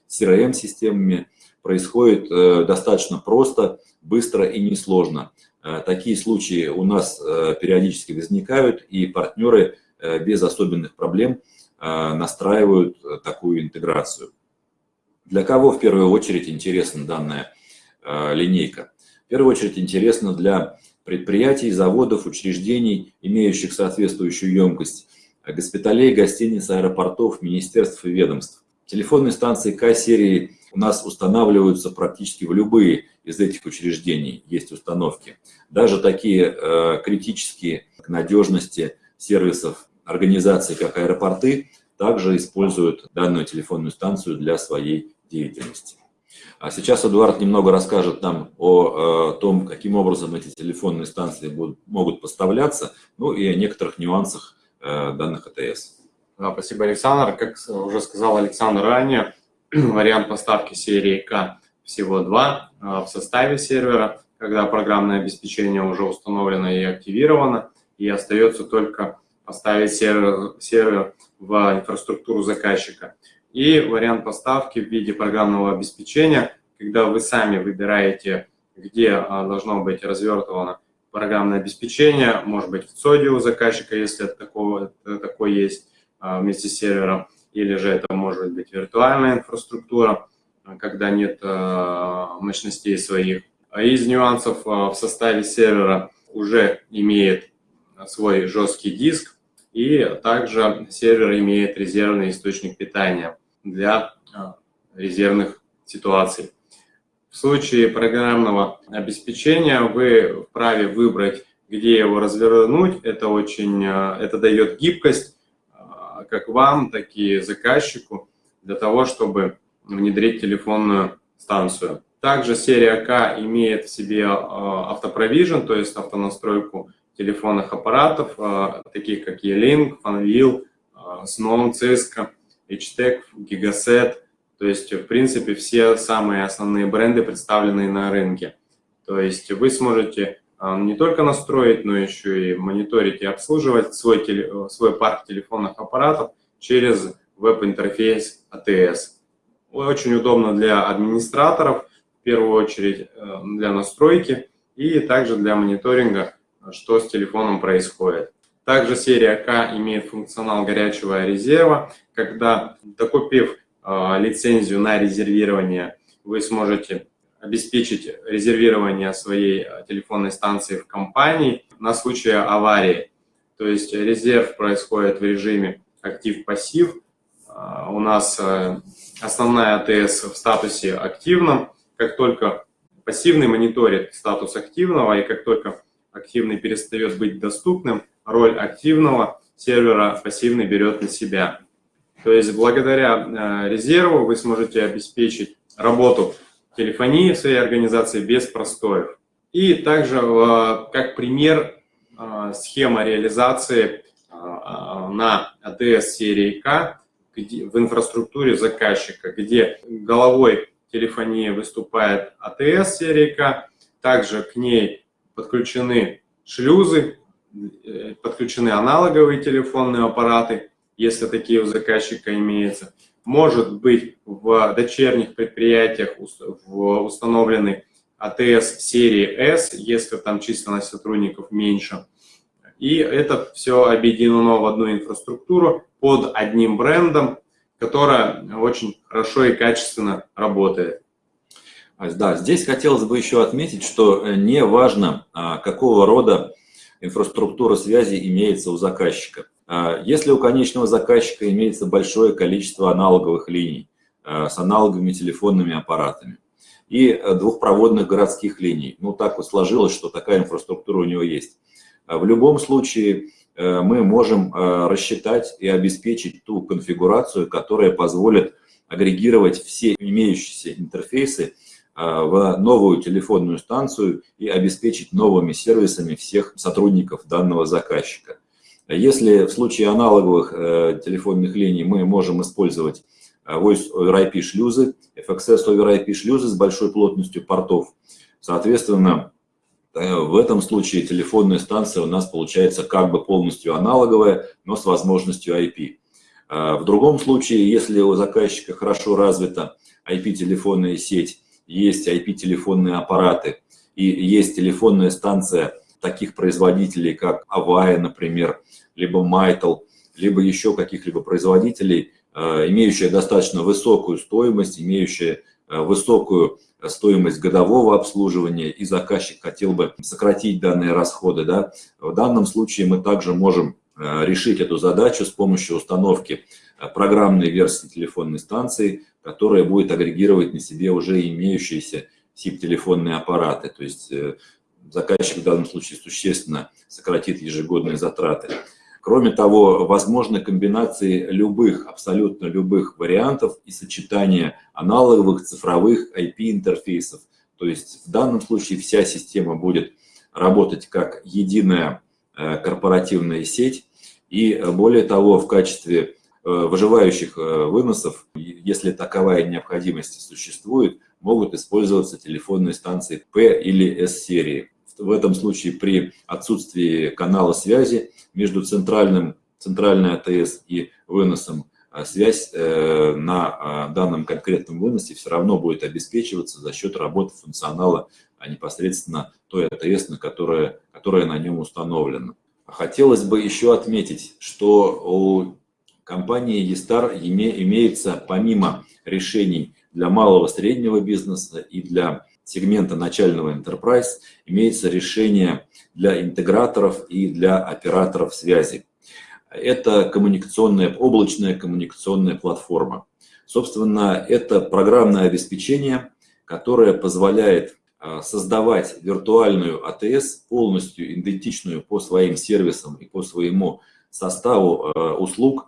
CRM-системами происходит э, достаточно просто, быстро и несложно. Э, такие случаи у нас э, периодически возникают, и партнеры без особенных проблем настраивают такую интеграцию. Для кого в первую очередь интересна данная линейка? В первую очередь интересно для предприятий, заводов, учреждений, имеющих соответствующую емкость, госпиталей, гостиниц, аэропортов, министерств и ведомств. Телефонные станции К-серии у нас устанавливаются практически в любые из этих учреждений, есть установки. Даже такие э, критические к надежности сервисов организации, как аэропорты, также используют данную телефонную станцию для своей деятельности. А сейчас Эдуард немного расскажет нам о, о том, каким образом эти телефонные станции будут, могут поставляться, ну и о некоторых нюансах э, данных АТС. Да, спасибо, Александр. Как уже сказал Александр ранее, вариант поставки серии К всего два э, в составе сервера, когда программное обеспечение уже установлено и активировано, и остается только поставить сервер, сервер в инфраструктуру заказчика и вариант поставки в виде программного обеспечения, когда вы сами выбираете, где а, должно быть развертывано программное обеспечение, может быть в ЦОДе у заказчика, если такого, это такой есть а, вместе с сервером, или же это может быть виртуальная инфраструктура, когда нет а, мощностей своих. А из нюансов в составе сервера уже имеет свой жесткий диск, и также сервер имеет резервный источник питания для а, резервных ситуаций. В случае программного обеспечения вы вправе выбрать, где его развернуть. Это очень, а, это дает гибкость а, как вам, так и заказчику для того, чтобы внедрить телефонную станцию. Также серия К имеет в себе автопровижен, то есть автонастройку телефонных аппаратов, таких как E-Link, Fanvil, Snow, Cisco, HTEC, Gigaset. То есть, в принципе, все самые основные бренды, представленные на рынке. То есть вы сможете не только настроить, но еще и мониторить и обслуживать свой, свой парк телефонных аппаратов через веб-интерфейс ATS. Очень удобно для администраторов, в первую очередь э, для настройки и также для мониторинга, что с телефоном происходит. Также серия К имеет функционал горячего резерва, когда, докупив э, лицензию на резервирование, вы сможете обеспечить резервирование своей э, телефонной станции в компании на случай аварии. То есть резерв происходит в режиме актив-пассив. Э, у нас основная АТС в статусе активном. Как только пассивный мониторит статус активного, и как только активный перестает быть доступным, роль активного сервера пассивный берет на себя. То есть благодаря резерву вы сможете обеспечить работу телефонии в своей организации без простоев. И также э, как пример э, схема реализации э, на АТС серии К в инфраструктуре заказчика, где головой телефонии выступает АТС серии К, также к ней подключены шлюзы, подключены аналоговые телефонные аппараты, если такие у заказчика имеются, может быть в дочерних предприятиях установлены АТС серии S, если там численность сотрудников меньше. И это все объединено в одну инфраструктуру под одним брендом, которая очень хорошо и качественно работает. Да, здесь хотелось бы еще отметить, что не важно, а, какого рода инфраструктура связи имеется у заказчика. А, если у конечного заказчика имеется большое количество аналоговых линий а, с аналоговыми телефонными аппаратами и а, двухпроводных городских линий, ну так вот сложилось, что такая инфраструктура у него есть, в любом случае мы можем рассчитать и обеспечить ту конфигурацию, которая позволит агрегировать все имеющиеся интерфейсы в новую телефонную станцию и обеспечить новыми сервисами всех сотрудников данного заказчика. Если в случае аналоговых э, телефонных линий мы можем использовать э, Voice over IP шлюзы, FXS over IP шлюзы с большой плотностью портов, соответственно, э, в этом случае телефонная станция у нас получается как бы полностью аналоговая, но с возможностью IP. В другом случае, если у заказчика хорошо развита IP-телефонная сеть, есть IP-телефонные аппараты и есть телефонная станция таких производителей, как Avaya, например, либо Mytel, либо еще каких-либо производителей, э, имеющие достаточно высокую стоимость, имеющие э, высокую стоимость годового обслуживания, и заказчик хотел бы сократить данные расходы. Да? В данном случае мы также можем э, решить эту задачу с помощью установки программной версии телефонной станции, которая будет агрегировать на себе уже имеющиеся SIP-телефонные аппараты. То есть заказчик в данном случае существенно сократит ежегодные затраты. Кроме того, возможны комбинации любых, абсолютно любых вариантов и сочетания аналоговых цифровых IP-интерфейсов. То есть в данном случае вся система будет работать как единая э, корпоративная сеть. И э, более того, в качестве э, выживающих выносов, если таковая необходимость существует, могут использоваться телефонные станции P или S-серии в этом случае при отсутствии канала связи между центральным, центральной АТС и выносом, а связь э, на данном конкретном выносе все равно будет обеспечиваться за счет работы функционала, а непосредственно той АТС, на которая, которая на нем установлена. Хотелось бы еще отметить, что у компании eStar имеется помимо решений для малого среднего бизнеса и для сегмента начального enterprise имеется решение для интеграторов и для операторов связи. Это коммуникационная, облачная коммуникационная платформа. Собственно, это программное обеспечение, которое позволяет а, создавать виртуальную АТС, полностью идентичную по своим сервисам и по своему составу а, услуг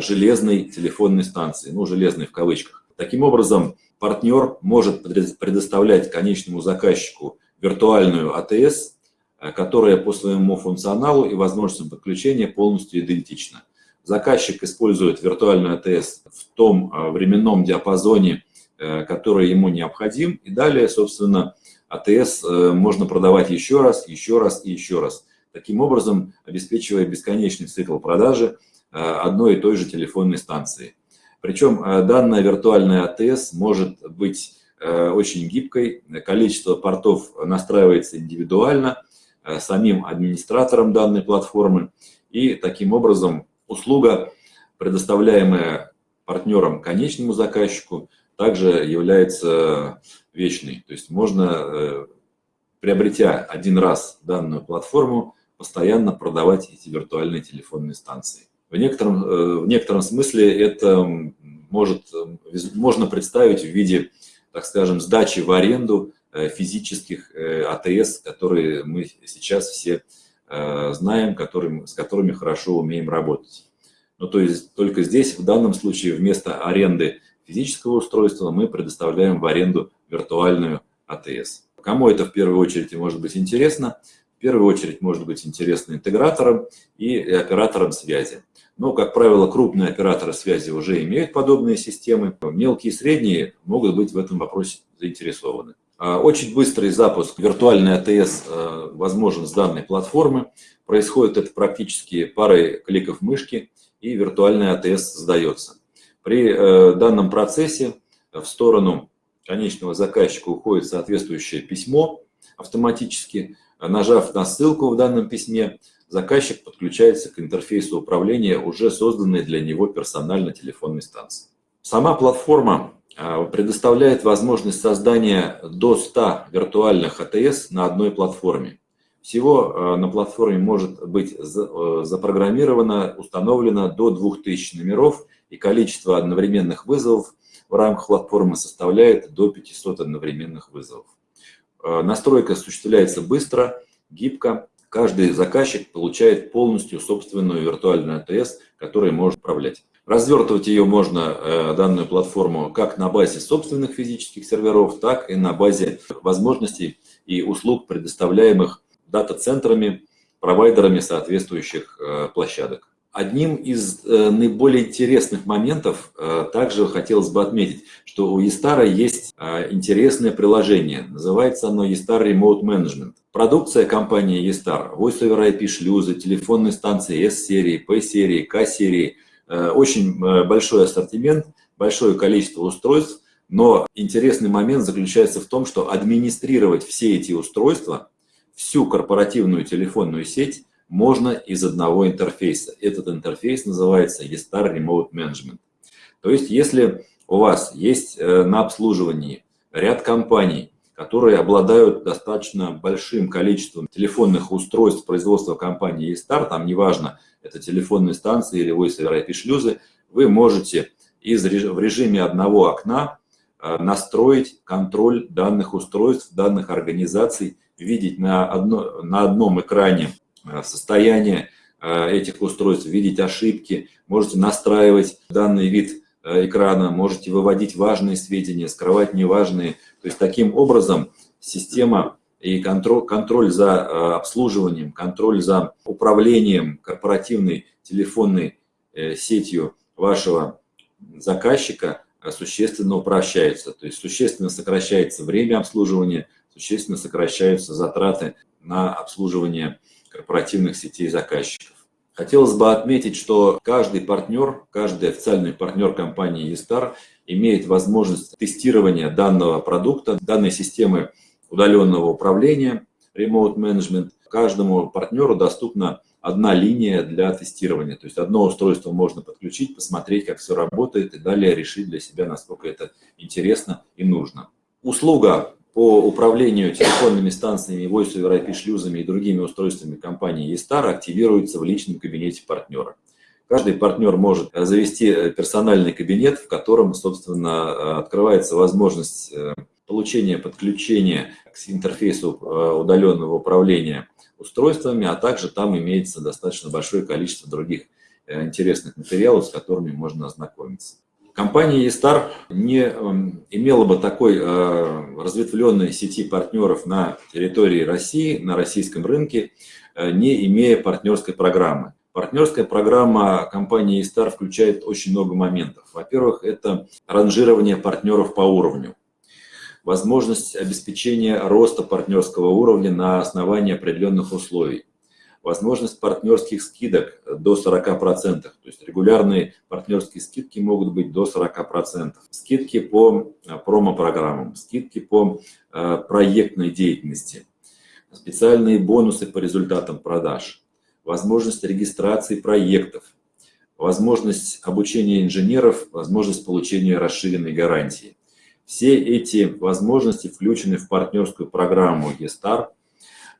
железной телефонной станции, ну, железной в кавычках. Таким образом, партнер может предоставлять конечному заказчику виртуальную АТС, которая по своему функционалу и возможностям подключения полностью идентична. Заказчик использует виртуальную АТС в том временном диапазоне, который ему необходим, и далее, собственно, АТС можно продавать еще раз, еще раз и еще раз таким образом обеспечивая бесконечный цикл продажи э, одной и той же телефонной станции. Причем э, данная виртуальная АТС может быть э, очень гибкой, количество портов настраивается индивидуально самим администратором данной платформы, и таким образом услуга, предоставляемая партнером конечному заказчику, также является вечной. То есть можно, приобретя один раз данную платформу, постоянно продавать эти виртуальные телефонные станции. В некотором, э, в некотором смысле это может, можно представить в виде, так скажем, сдачи в аренду э, физических э, АТС, которые мы сейчас все знаем, которым, с которыми хорошо умеем работать. Ну, то есть только здесь, в данном случае, вместо аренды физического устройства мы предоставляем в аренду виртуальную АТС. Кому это в первую очередь может быть интересно? в первую очередь может быть интересно интеграторам и операторам связи. Но, как правило, крупные операторы связи уже имеют подобные системы. Мелкие и средние могут быть в этом вопросе заинтересованы. А, очень быстрый запуск виртуальной АТС а, возможен с данной платформы. Происходит это практически парой кликов мышки, и виртуальная АТС создается. При э, данном процессе в сторону конечного заказчика уходит соответствующее письмо автоматически, Нажав на ссылку в данном письме, заказчик подключается к интерфейсу управления уже созданной для него персонально телефонной станции. Сама платформа а, предоставляет возможность создания до 100 виртуальных АТС на одной платформе. Всего а, на платформе может быть э, запрограммировано, установлено до 2000 номеров, и количество одновременных вызовов в рамках платформы составляет до 500 одновременных вызовов. Э, настройка осуществляется быстро, гибко. Каждый заказчик получает полностью собственную виртуальную АТС, которой может управлять. Развертывать ее можно, э, данную платформу, как на базе собственных физических серверов, так и на базе возможностей и услуг, предоставляемых дата-центрами, провайдерами соответствующих э, площадок. Одним из э, наиболее интересных моментов э, также хотелось бы отметить, что у eStar есть э, интересное приложение. Называется оно eStar Remote Management. Продукция компании eStar, Voice IP шлюзы, телефонные станции S-серии, P-серии, K-серии. Очень большой ассортимент, большое количество устройств. Но интересный момент заключается в том, что администрировать все эти устройства, всю корпоративную телефонную сеть – можно из одного интерфейса. Этот интерфейс называется eStar Remote Management. То есть, если у вас есть э, на обслуживании ряд компаний, которые обладают достаточно большим количеством телефонных устройств производства компании eStar, там неважно, это телефонные станции или over IP шлюзы, вы можете из, в режиме одного окна э, настроить контроль данных устройств, данных организаций, видеть на, одно, на одном экране состояние э, этих устройств, видеть ошибки, можете настраивать данный вид э, экрана, можете выводить важные сведения, скрывать неважные. То есть таким образом система и контроль, контроль за обслуживанием, контроль за управлением корпоративной телефонной сетью вашего заказчика существенно упрощается. То есть существенно сокращается время обслуживания, существенно сокращаются затраты на обслуживание корпоративных сетей заказчиков. Хотелось бы отметить, что каждый партнер, каждый официальный партнер компании eStar имеет возможность тестирования данного продукта, данной системы удаленного управления, Remote Management. Каждому партнеру доступна одна линия для тестирования. То есть одно устройство можно подключить, посмотреть, как все работает, и далее решить для себя, насколько это интересно и нужно. Услуга по управлению телефонными станциями, voice over IP шлюзами и другими устройствами компании eStar активируется в личном кабинете партнера. Каждый партнер может завести персональный кабинет, в котором, собственно, открывается возможность э, получения подключения к интерфейсу э, удаленного управления устройствами, а также там имеется достаточно большое количество других э, интересных материалов, с которыми можно ознакомиться. Компания Естар не эм, имела бы такой э, разветвленной сети партнеров на территории России, на российском рынке, э, не имея партнерской программы. Партнерская программа компании Естар включает очень много моментов. Во-первых, это ранжирование партнеров по уровню, возможность обеспечения роста партнерского уровня на основании определенных условий возможность партнерских скидок до 40%. То есть регулярные партнерские скидки могут быть до 40%. Скидки по э, промо-программам, скидки по э, проектной деятельности, специальные бонусы по результатам продаж, возможность регистрации проектов, возможность обучения инженеров, возможность получения расширенной гарантии. Все эти возможности включены в партнерскую программу eStar – а,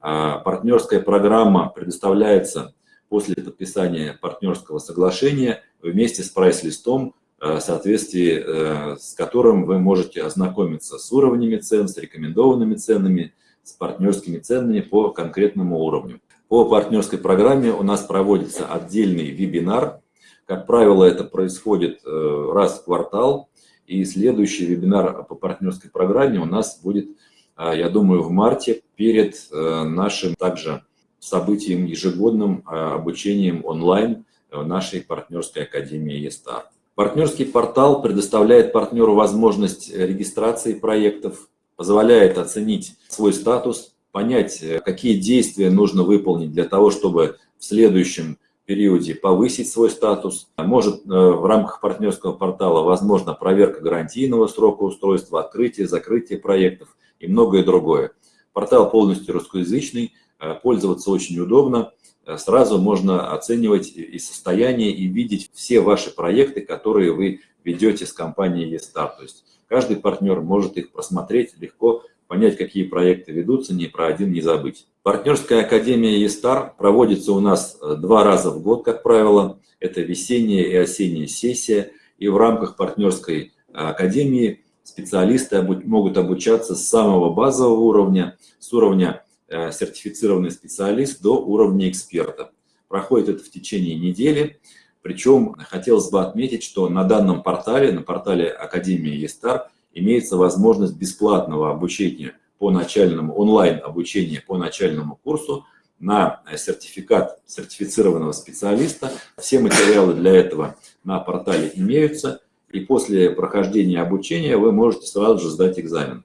партнерская программа предоставляется после подписания партнерского соглашения вместе с прайс-листом, э, в соответствии э, с которым вы можете ознакомиться с уровнями цен, с рекомендованными ценами, с партнерскими ценами по конкретному уровню. По партнерской программе у нас проводится отдельный вебинар. Как правило, это происходит э, раз в квартал. И следующий вебинар по партнерской программе у нас будет а, я думаю, в марте перед э, нашим также событием ежегодным а, обучением онлайн в нашей партнерской академии ЕСТАР. Партнерский портал предоставляет партнеру возможность регистрации проектов, позволяет оценить свой статус, понять, э, какие действия нужно выполнить для того, чтобы в следующем периоде повысить свой статус. Может э, в рамках партнерского портала возможно проверка гарантийного срока устройства, открытие, закрытие проектов и многое другое. Портал полностью русскоязычный, э, пользоваться очень удобно. Э, сразу можно оценивать и состояние, и видеть все ваши проекты, которые вы ведете с компанией eStar. То есть каждый партнер может их просмотреть легко, понять, какие проекты ведутся, ни про один не забыть. Партнерская академия eStar проводится у нас э, два раза в год, как правило. Это весенняя и осенняя сессия. И в рамках партнерской академии специалисты могут обучаться с самого базового уровня, с уровня э, сертифицированный специалист до уровня эксперта. Проходит это в течение недели. Причем хотелось бы отметить, что на данном портале, на портале Академии ЕСТАР, имеется возможность бесплатного обучения по начальному, онлайн обучения по начальному курсу на сертификат сертифицированного специалиста. Все материалы для этого на портале имеются и после прохождения обучения вы можете сразу же сдать экзамен.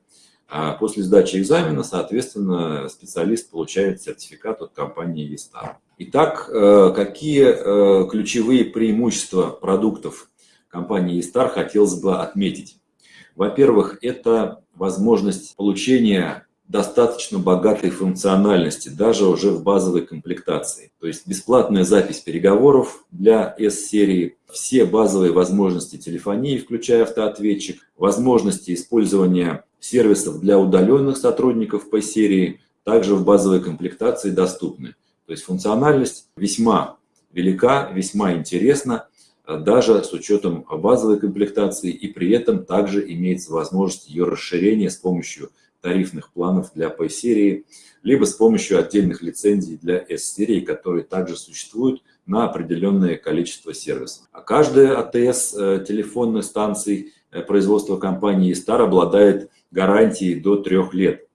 А после сдачи экзамена, соответственно, специалист получает сертификат от компании Vistar. Итак, э, какие э, ключевые преимущества продуктов компании Vistar хотелось бы отметить? Во-первых, это возможность получения достаточно богатой функциональности, даже уже в базовой комплектации. То есть бесплатная запись переговоров для S-серии, все базовые возможности телефонии, включая автоответчик, возможности использования сервисов для удаленных сотрудников по серии, также в базовой комплектации доступны. То есть функциональность весьма велика, весьма интересна, даже с учетом базовой комплектации, и при этом также имеется возможность ее расширения с помощью тарифных планов для P-серии, либо с помощью отдельных лицензий для S-серии, которые также существуют на определенное количество сервисов. А каждая АТС э, телефонной станции э, производства компании Star обладает гарантией до трех лет.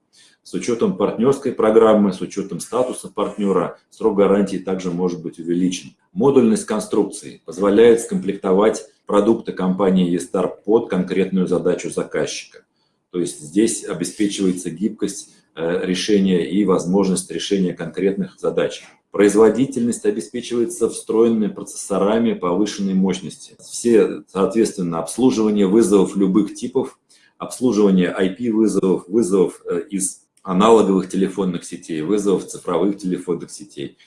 С учетом партнерской программы, с учетом статуса партнера, срок гарантии также может быть увеличен. Модульность конструкции позволяет скомплектовать продукты компании eStar под конкретную задачу заказчика. То есть здесь обеспечивается гибкость э, решения и возможность решения конкретных задач. Производительность обеспечивается встроенными процессорами повышенной мощности. Все, соответственно, обслуживание вызовов любых типов, обслуживание IP-вызовов, вызовов э, из аналоговых телефонных сетей, вызовов цифровых телефонных сетей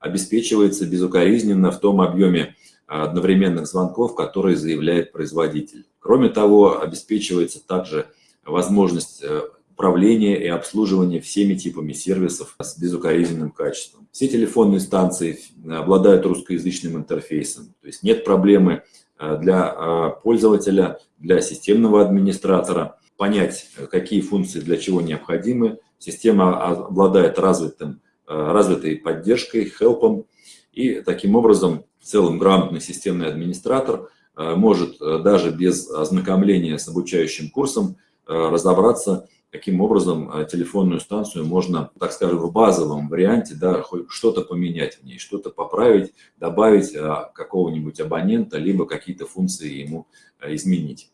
обеспечивается безукоризненно в том объеме одновременных звонков, которые заявляет производитель. Кроме того, обеспечивается также возможность э, управления и обслуживания всеми типами сервисов с безукоризненным качеством. Все телефонные станции обладают русскоязычным интерфейсом, то есть нет проблемы э, для э, пользователя, для системного администратора понять, какие функции для чего необходимы. Система обладает развитым, развитой поддержкой, хелпом, и таким образом в целом грамотный системный администратор может даже без ознакомления с обучающим курсом разобраться, каким образом телефонную станцию можно, так скажем, в базовом варианте да, что-то поменять в ней, что-то поправить, добавить какого-нибудь абонента, либо какие-то функции ему изменить.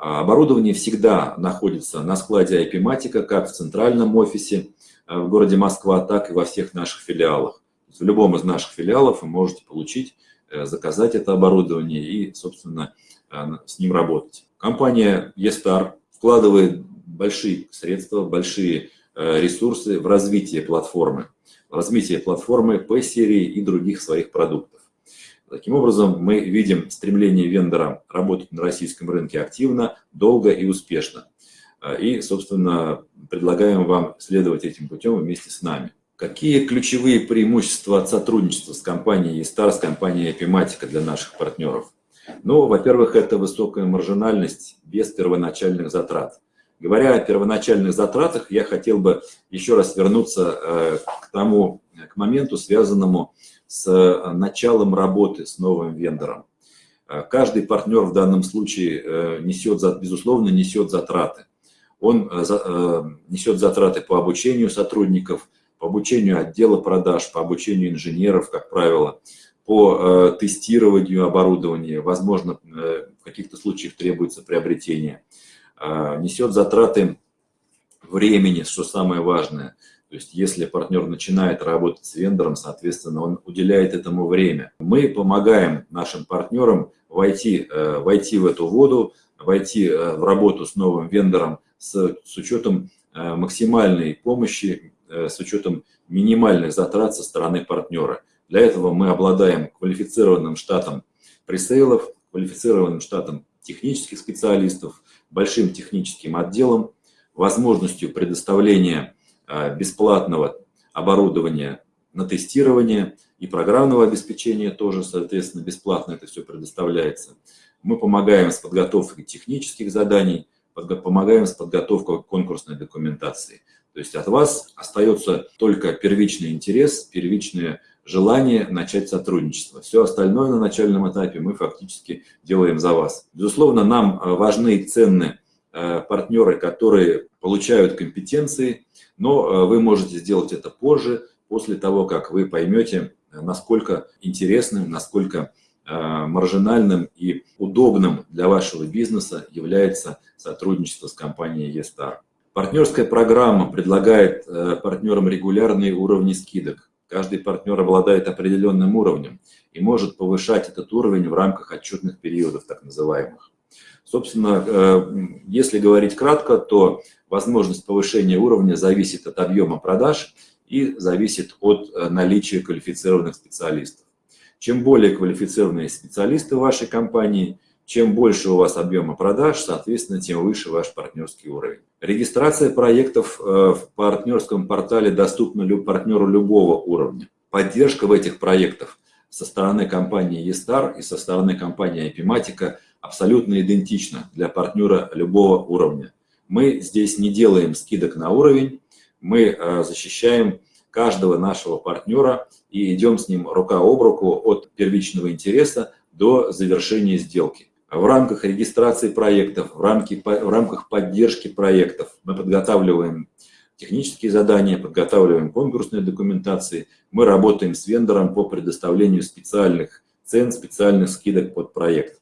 Оборудование всегда находится на складе IP-матика, как в центральном офисе в городе Москва, так и во всех наших филиалах. В любом из наших филиалов вы можете получить, э, заказать это оборудование и, собственно, э, с ним работать. Компания eStar вкладывает большие средства, большие э, ресурсы в развитие платформы, в развитие платформы P-серии и других своих продуктов. Таким образом, мы видим стремление вендора работать на российском рынке активно, долго и успешно. И, собственно, предлагаем вам следовать этим путем вместе с нами. Какие ключевые преимущества от сотрудничества с компанией eStar, с компанией Epimatica для наших партнеров? Ну, во-первых, это высокая маржинальность без первоначальных затрат. Говоря о первоначальных затратах, я хотел бы еще раз вернуться э, к тому, к моменту, связанному с э, началом работы с новым вендором. Э, каждый партнер в данном случае несет, безусловно, несет затраты. Он несет затраты по обучению сотрудников, по обучению отдела продаж, по обучению инженеров, как правило, по э, тестированию оборудования, возможно, э, в каких-то случаях требуется приобретение, э, несет затраты времени, что самое важное. То есть если партнер начинает работать с вендором, соответственно, он уделяет этому время. Мы помогаем нашим партнерам войти, войти в эту воду, войти в работу с новым вендором с, с учетом максимальной помощи Э, с учетом минимальных затрат со стороны партнера. Для этого мы обладаем квалифицированным штатом пресейлов, квалифицированным штатом технических специалистов, большим техническим отделом, возможностью предоставления э, бесплатного оборудования на тестирование и программного обеспечения тоже, соответственно, бесплатно это все предоставляется. Мы помогаем с подготовкой технических заданий, помогаем с подготовкой конкурсной документации. То есть от вас остается только первичный интерес, первичное желание начать сотрудничество. Все остальное на начальном этапе мы фактически делаем за вас. Безусловно, нам э, важны и ценны партнеры, которые получают компетенции, но э, вы можете сделать это позже, после того, как вы поймете, насколько интересным, насколько маржинальным и удобным для вашего бизнеса является сотрудничество с компанией eStar. Партнерская программа предлагает э, партнерам регулярные уровни скидок. Каждый партнер обладает определенным уровнем и может повышать этот уровень в рамках отчетных периодов, так называемых. Собственно, э, если говорить кратко, то возможность повышения уровня зависит от объема продаж и зависит от э, наличия квалифицированных специалистов. Чем более квалифицированные специалисты в вашей компании – чем больше у вас объема продаж, соответственно, тем выше ваш партнерский уровень. Регистрация проектов э, в партнерском портале доступна партнеру любого уровня. Поддержка в этих проектах со стороны компании eStar и со стороны компании Epimatica абсолютно идентична для партнера любого уровня. Мы здесь не делаем скидок на уровень, мы э, защищаем каждого нашего партнера и идем с ним рука об руку от первичного интереса до завершения сделки в рамках регистрации проектов, в, рамки, в рамках поддержки проектов мы подготавливаем технические задания, подготавливаем конкурсные документации, мы работаем с вендором по предоставлению специальных цен, специальных скидок под проект.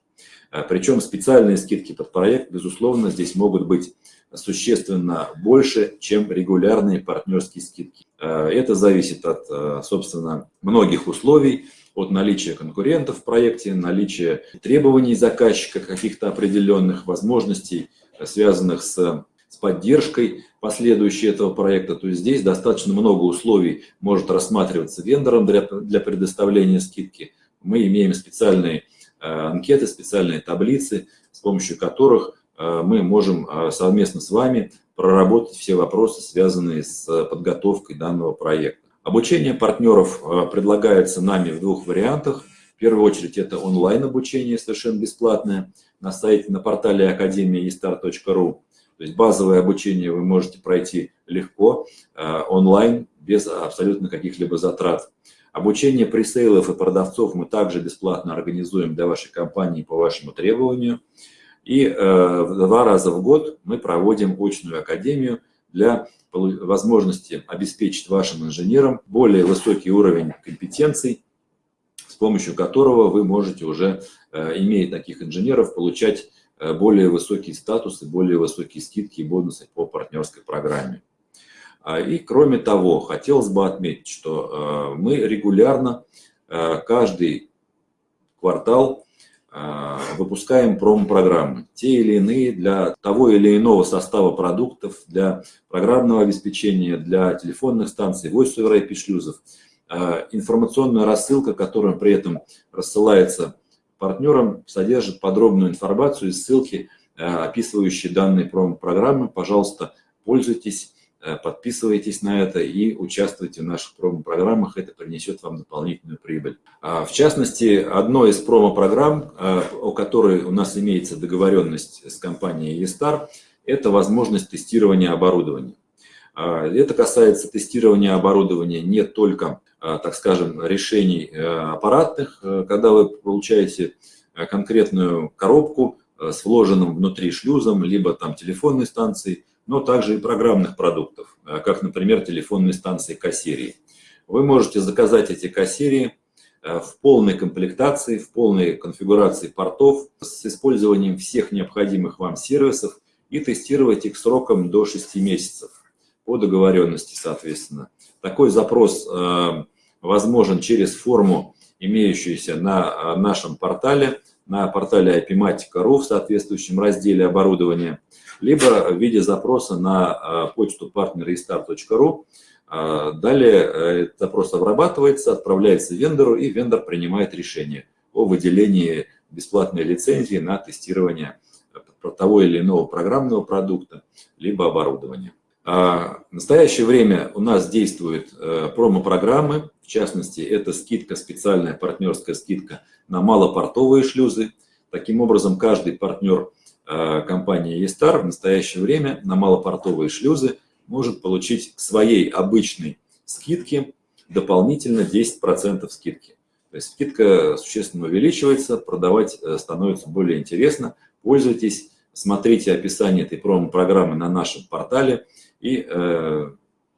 А, Причем специальные скидки под проект, безусловно, здесь могут быть существенно больше, чем регулярные партнерские скидки. А, это зависит от, а, собственно, многих условий, от наличия конкурентов в проекте, наличия требований заказчика, каких-то определенных возможностей, связанных с, с поддержкой последующей этого проекта. То есть здесь достаточно много условий может рассматриваться вендором для, для предоставления скидки. Мы имеем специальные анкеты, специальные таблицы, с помощью которых э, мы можем э, совместно с вами проработать все вопросы, связанные с подготовкой данного проекта. Обучение партнеров э, предлагается нами в двух вариантах. В первую очередь это онлайн-обучение, совершенно бесплатное, на сайте, на портале академии То есть базовое обучение вы можете пройти легко, э, онлайн, без абсолютно каких-либо затрат. Обучение пресейлов и продавцов мы также бесплатно организуем для вашей компании по вашему требованию. И э, два раза в год мы проводим очную академию для возможности обеспечить вашим инженерам более высокий уровень компетенций, с помощью которого вы можете уже, э, имея таких инженеров, получать э, более высокие статусы, более высокие скидки и бонусы по партнерской программе. А, и кроме того, хотелось бы отметить, что э, мы регулярно каждый квартал выпускаем промо-программы, те или иные для того или иного состава продуктов, для программного обеспечения, для телефонных станций, voice-over IP-шлюзов. Информационная рассылка, которая при этом рассылается партнерам, содержит подробную информацию и ссылки, описывающие данные промо-программы. Пожалуйста, пользуйтесь подписывайтесь на это и участвуйте в наших промо-программах, это принесет вам дополнительную прибыль. А, в частности, одной из промо-программ, э, о которой у нас имеется договоренность с компанией eStar, это возможность тестирования оборудования. А, это касается тестирования оборудования не только, а, так скажем, решений э, аппаратных, когда вы получаете конкретную коробку с вложенным внутри шлюзом, либо там телефонной станцией, но также и программных продуктов, э, как, например, телефонные станции К-серии. Вы можете заказать эти К-серии э, в полной комплектации, в полной конфигурации портов с использованием всех необходимых вам сервисов и тестировать их сроком до 6 месяцев по договоренности, соответственно. Такой запрос э, возможен через форму, имеющуюся на нашем портале, на портале IPmatica.ru в соответствующем разделе оборудования либо в виде запроса на а, почту partneristar.ru. А, далее э, запрос обрабатывается, отправляется вендору, и вендор принимает решение о выделении бесплатной лицензии на тестирование того или иного программного продукта, либо оборудования. В настоящее время у нас действуют э, промо-программы, в частности, это скидка, специальная партнерская скидка на малопортовые шлюзы. Таким образом, каждый партнер Э, компания eStar в настоящее время на малопортовые шлюзы может получить к своей обычной скидке дополнительно 10% скидки. То есть скидка существенно увеличивается, продавать э, становится более интересно. Пользуйтесь, смотрите описание этой промо-программы на нашем портале и э,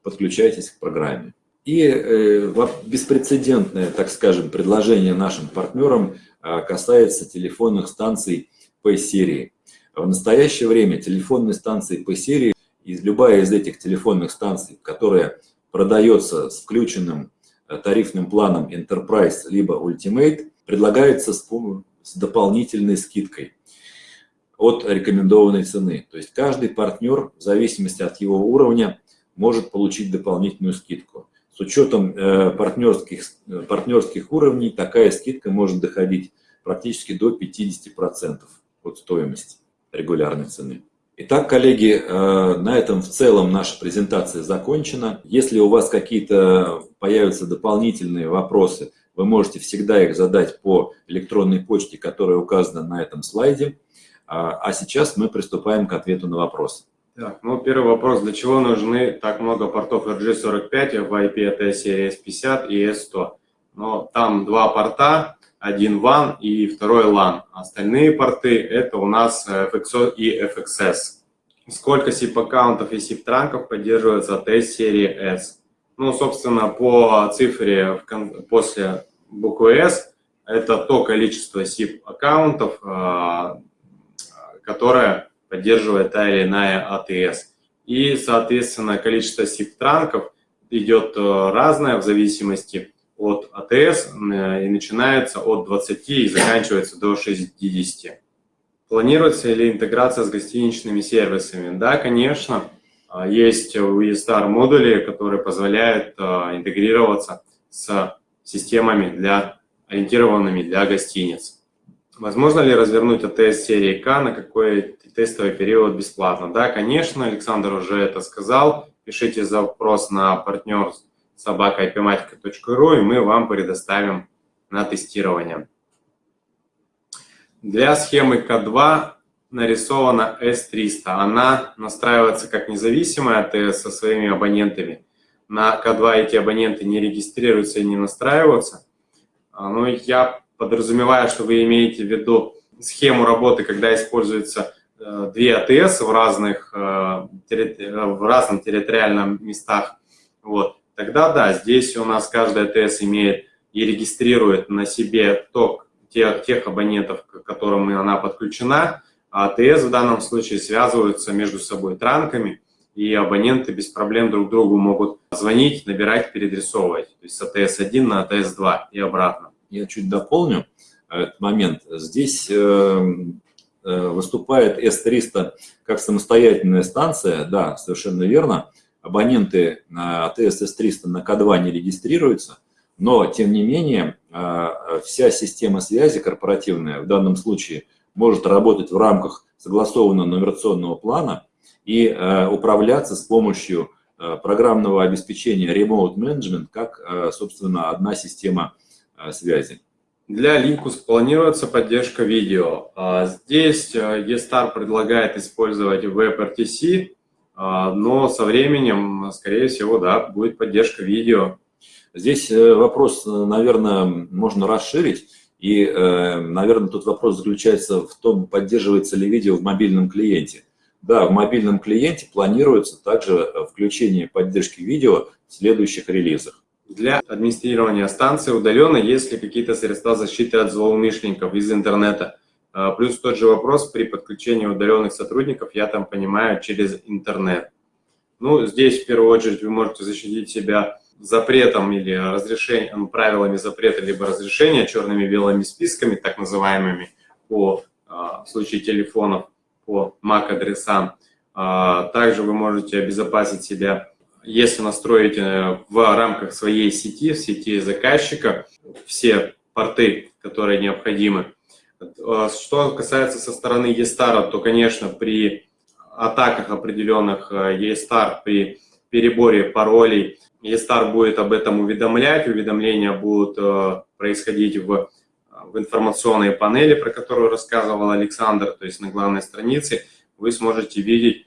подключайтесь к программе. И э, беспрецедентное, так скажем, предложение нашим партнерам э, касается телефонных станций P-серии. В настоящее время телефонные станции по серии, и любая из этих телефонных станций, которая продается с включенным э, тарифным планом Enterprise либо Ultimate, предлагается с, с дополнительной скидкой от рекомендованной цены. То есть каждый партнер, в зависимости от его уровня, может получить дополнительную скидку. С учетом э, партнерских, э, партнерских уровней такая скидка может доходить практически до 50% от стоимости регулярной цены. Итак, коллеги, э, на этом в целом наша презентация закончена. Если у вас какие-то появятся дополнительные вопросы, вы можете всегда их задать по электронной почте, которая указана на этом слайде. А, а сейчас мы приступаем к ответу на вопросы. Так, ну первый вопрос. Для чего нужны так много портов RG45 в IP ATS серии S50 и S100? Но там два порта, один WAN и второй LAN. Остальные порты это у нас FXO и FXS. Сколько SIP-аккаунтов и SIP-транков поддерживается ATS-серии S? Ну, собственно, по цифре после буквы S это то количество SIP-аккаунтов, а, которое поддерживает та или иная ATS. И, соответственно, количество SIP-транков идет э, разное в зависимости от АТС и начинается от 20 и заканчивается до 60. Планируется ли интеграция с гостиничными сервисами? Да, конечно. А, есть у eStar модули, которые позволяют а, интегрироваться с системами, для, ориентированными для гостиниц. Возможно ли развернуть АТС серии К на какой тестовый период бесплатно? Да, конечно, Александр уже это сказал. Пишите запрос на партнерство собака.ipmatica.ru, и мы вам предоставим на тестирование. Для схемы К2 нарисована S300. Она настраивается как независимая АТС со своими абонентами, на К2 эти абоненты не регистрируются и не настраиваются. Ну, я подразумеваю, что вы имеете в виду схему работы, когда используется э, две АТС в разных, э, в разных территориальных местах. Вот. Тогда да, здесь у нас каждая АТС имеет и регистрирует на себе ток тех, тех абонентов, к которым она подключена, а АТС в данном случае связываются между собой транками, и абоненты без проблем друг другу могут звонить, набирать, переадресовывать. То есть с АТС-1 на АТС-2 и обратно. Я чуть дополню этот момент. Здесь э, э, выступает S300 как самостоятельная станция, да, совершенно верно. Абоненты на АТС S300 на К2 не регистрируются, но, тем не менее, э, вся система связи корпоративная в данном случае может работать в рамках согласованного нумерационного плана и управляться с помощью программного обеспечения Remote Management как, собственно, одна система связи. Для Linux планируется поддержка видео. А здесь eStar предлагает использовать WebRTC, а, но со временем, скорее всего, да, будет поддержка видео. Здесь э, вопрос, наверное, можно расширить. И, э, наверное, тут вопрос заключается в том, поддерживается ли видео в мобильном клиенте. Да, в мобильном клиенте планируется также включение поддержки видео в следующих релизах для администрирования станции удаленно, есть ли какие-то средства защиты от злоумышленников из интернета. А, плюс тот же вопрос при подключении удаленных сотрудников, я там понимаю, через интернет. Ну, здесь в первую очередь вы можете защитить себя запретом или разрешением, правилами запрета, либо разрешения, черными белыми списками, так называемыми, по, а, в случае телефонов, по MAC-адресам. А, также вы можете обезопасить себя если настроить в рамках своей сети, в сети заказчика, все порты, которые необходимы. Что касается со стороны eStar, то, конечно, при атаках определенных eStar, при переборе паролей, eStar будет об этом уведомлять, уведомления будут э, происходить в, в информационной панели, про которую рассказывал Александр, то есть на главной странице, вы сможете видеть,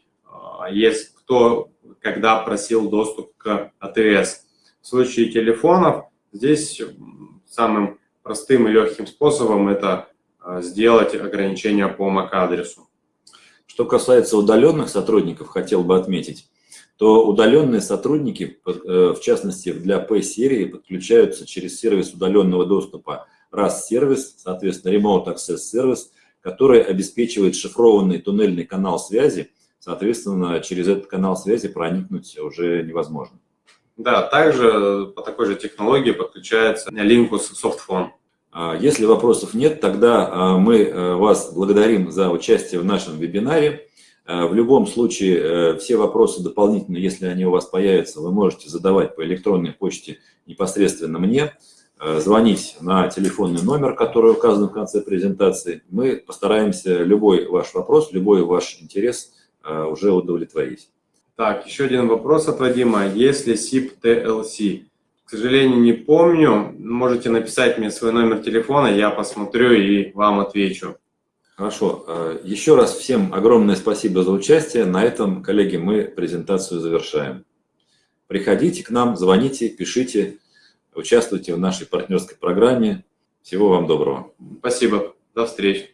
есть кто когда просил доступ к АТС. В случае телефонов здесь самым простым и легким способом это а, сделать ограничение по MAC-адресу. Что касается удаленных сотрудников, хотел бы отметить, то удаленные сотрудники, э, в частности для P-серии, подключаются через сервис удаленного доступа RAS-сервис, соответственно Remote Access Service, который обеспечивает шифрованный туннельный канал связи соответственно, через этот канал связи проникнуть уже невозможно. Да, также по такой же технологии подключается Linkus Softphone. А, если вопросов нет, тогда а, мы э, вас благодарим за участие в нашем вебинаре. А, в любом случае, э, все вопросы дополнительно, если они у вас появятся, вы можете задавать по электронной почте непосредственно мне, звонить на телефонный номер, который указан в конце презентации. Мы постараемся любой ваш вопрос, любой ваш интерес – уже удовлетворить. Так, еще один вопрос от Вадима. Если SIP TLC? К сожалению, не помню. Можете написать мне свой номер телефона, я посмотрю и вам отвечу. Хорошо. А, еще раз всем огромное спасибо за участие. На этом, коллеги, мы презентацию завершаем. Приходите к нам, звоните, пишите, участвуйте в нашей партнерской программе. Всего вам доброго. Спасибо. До встречи.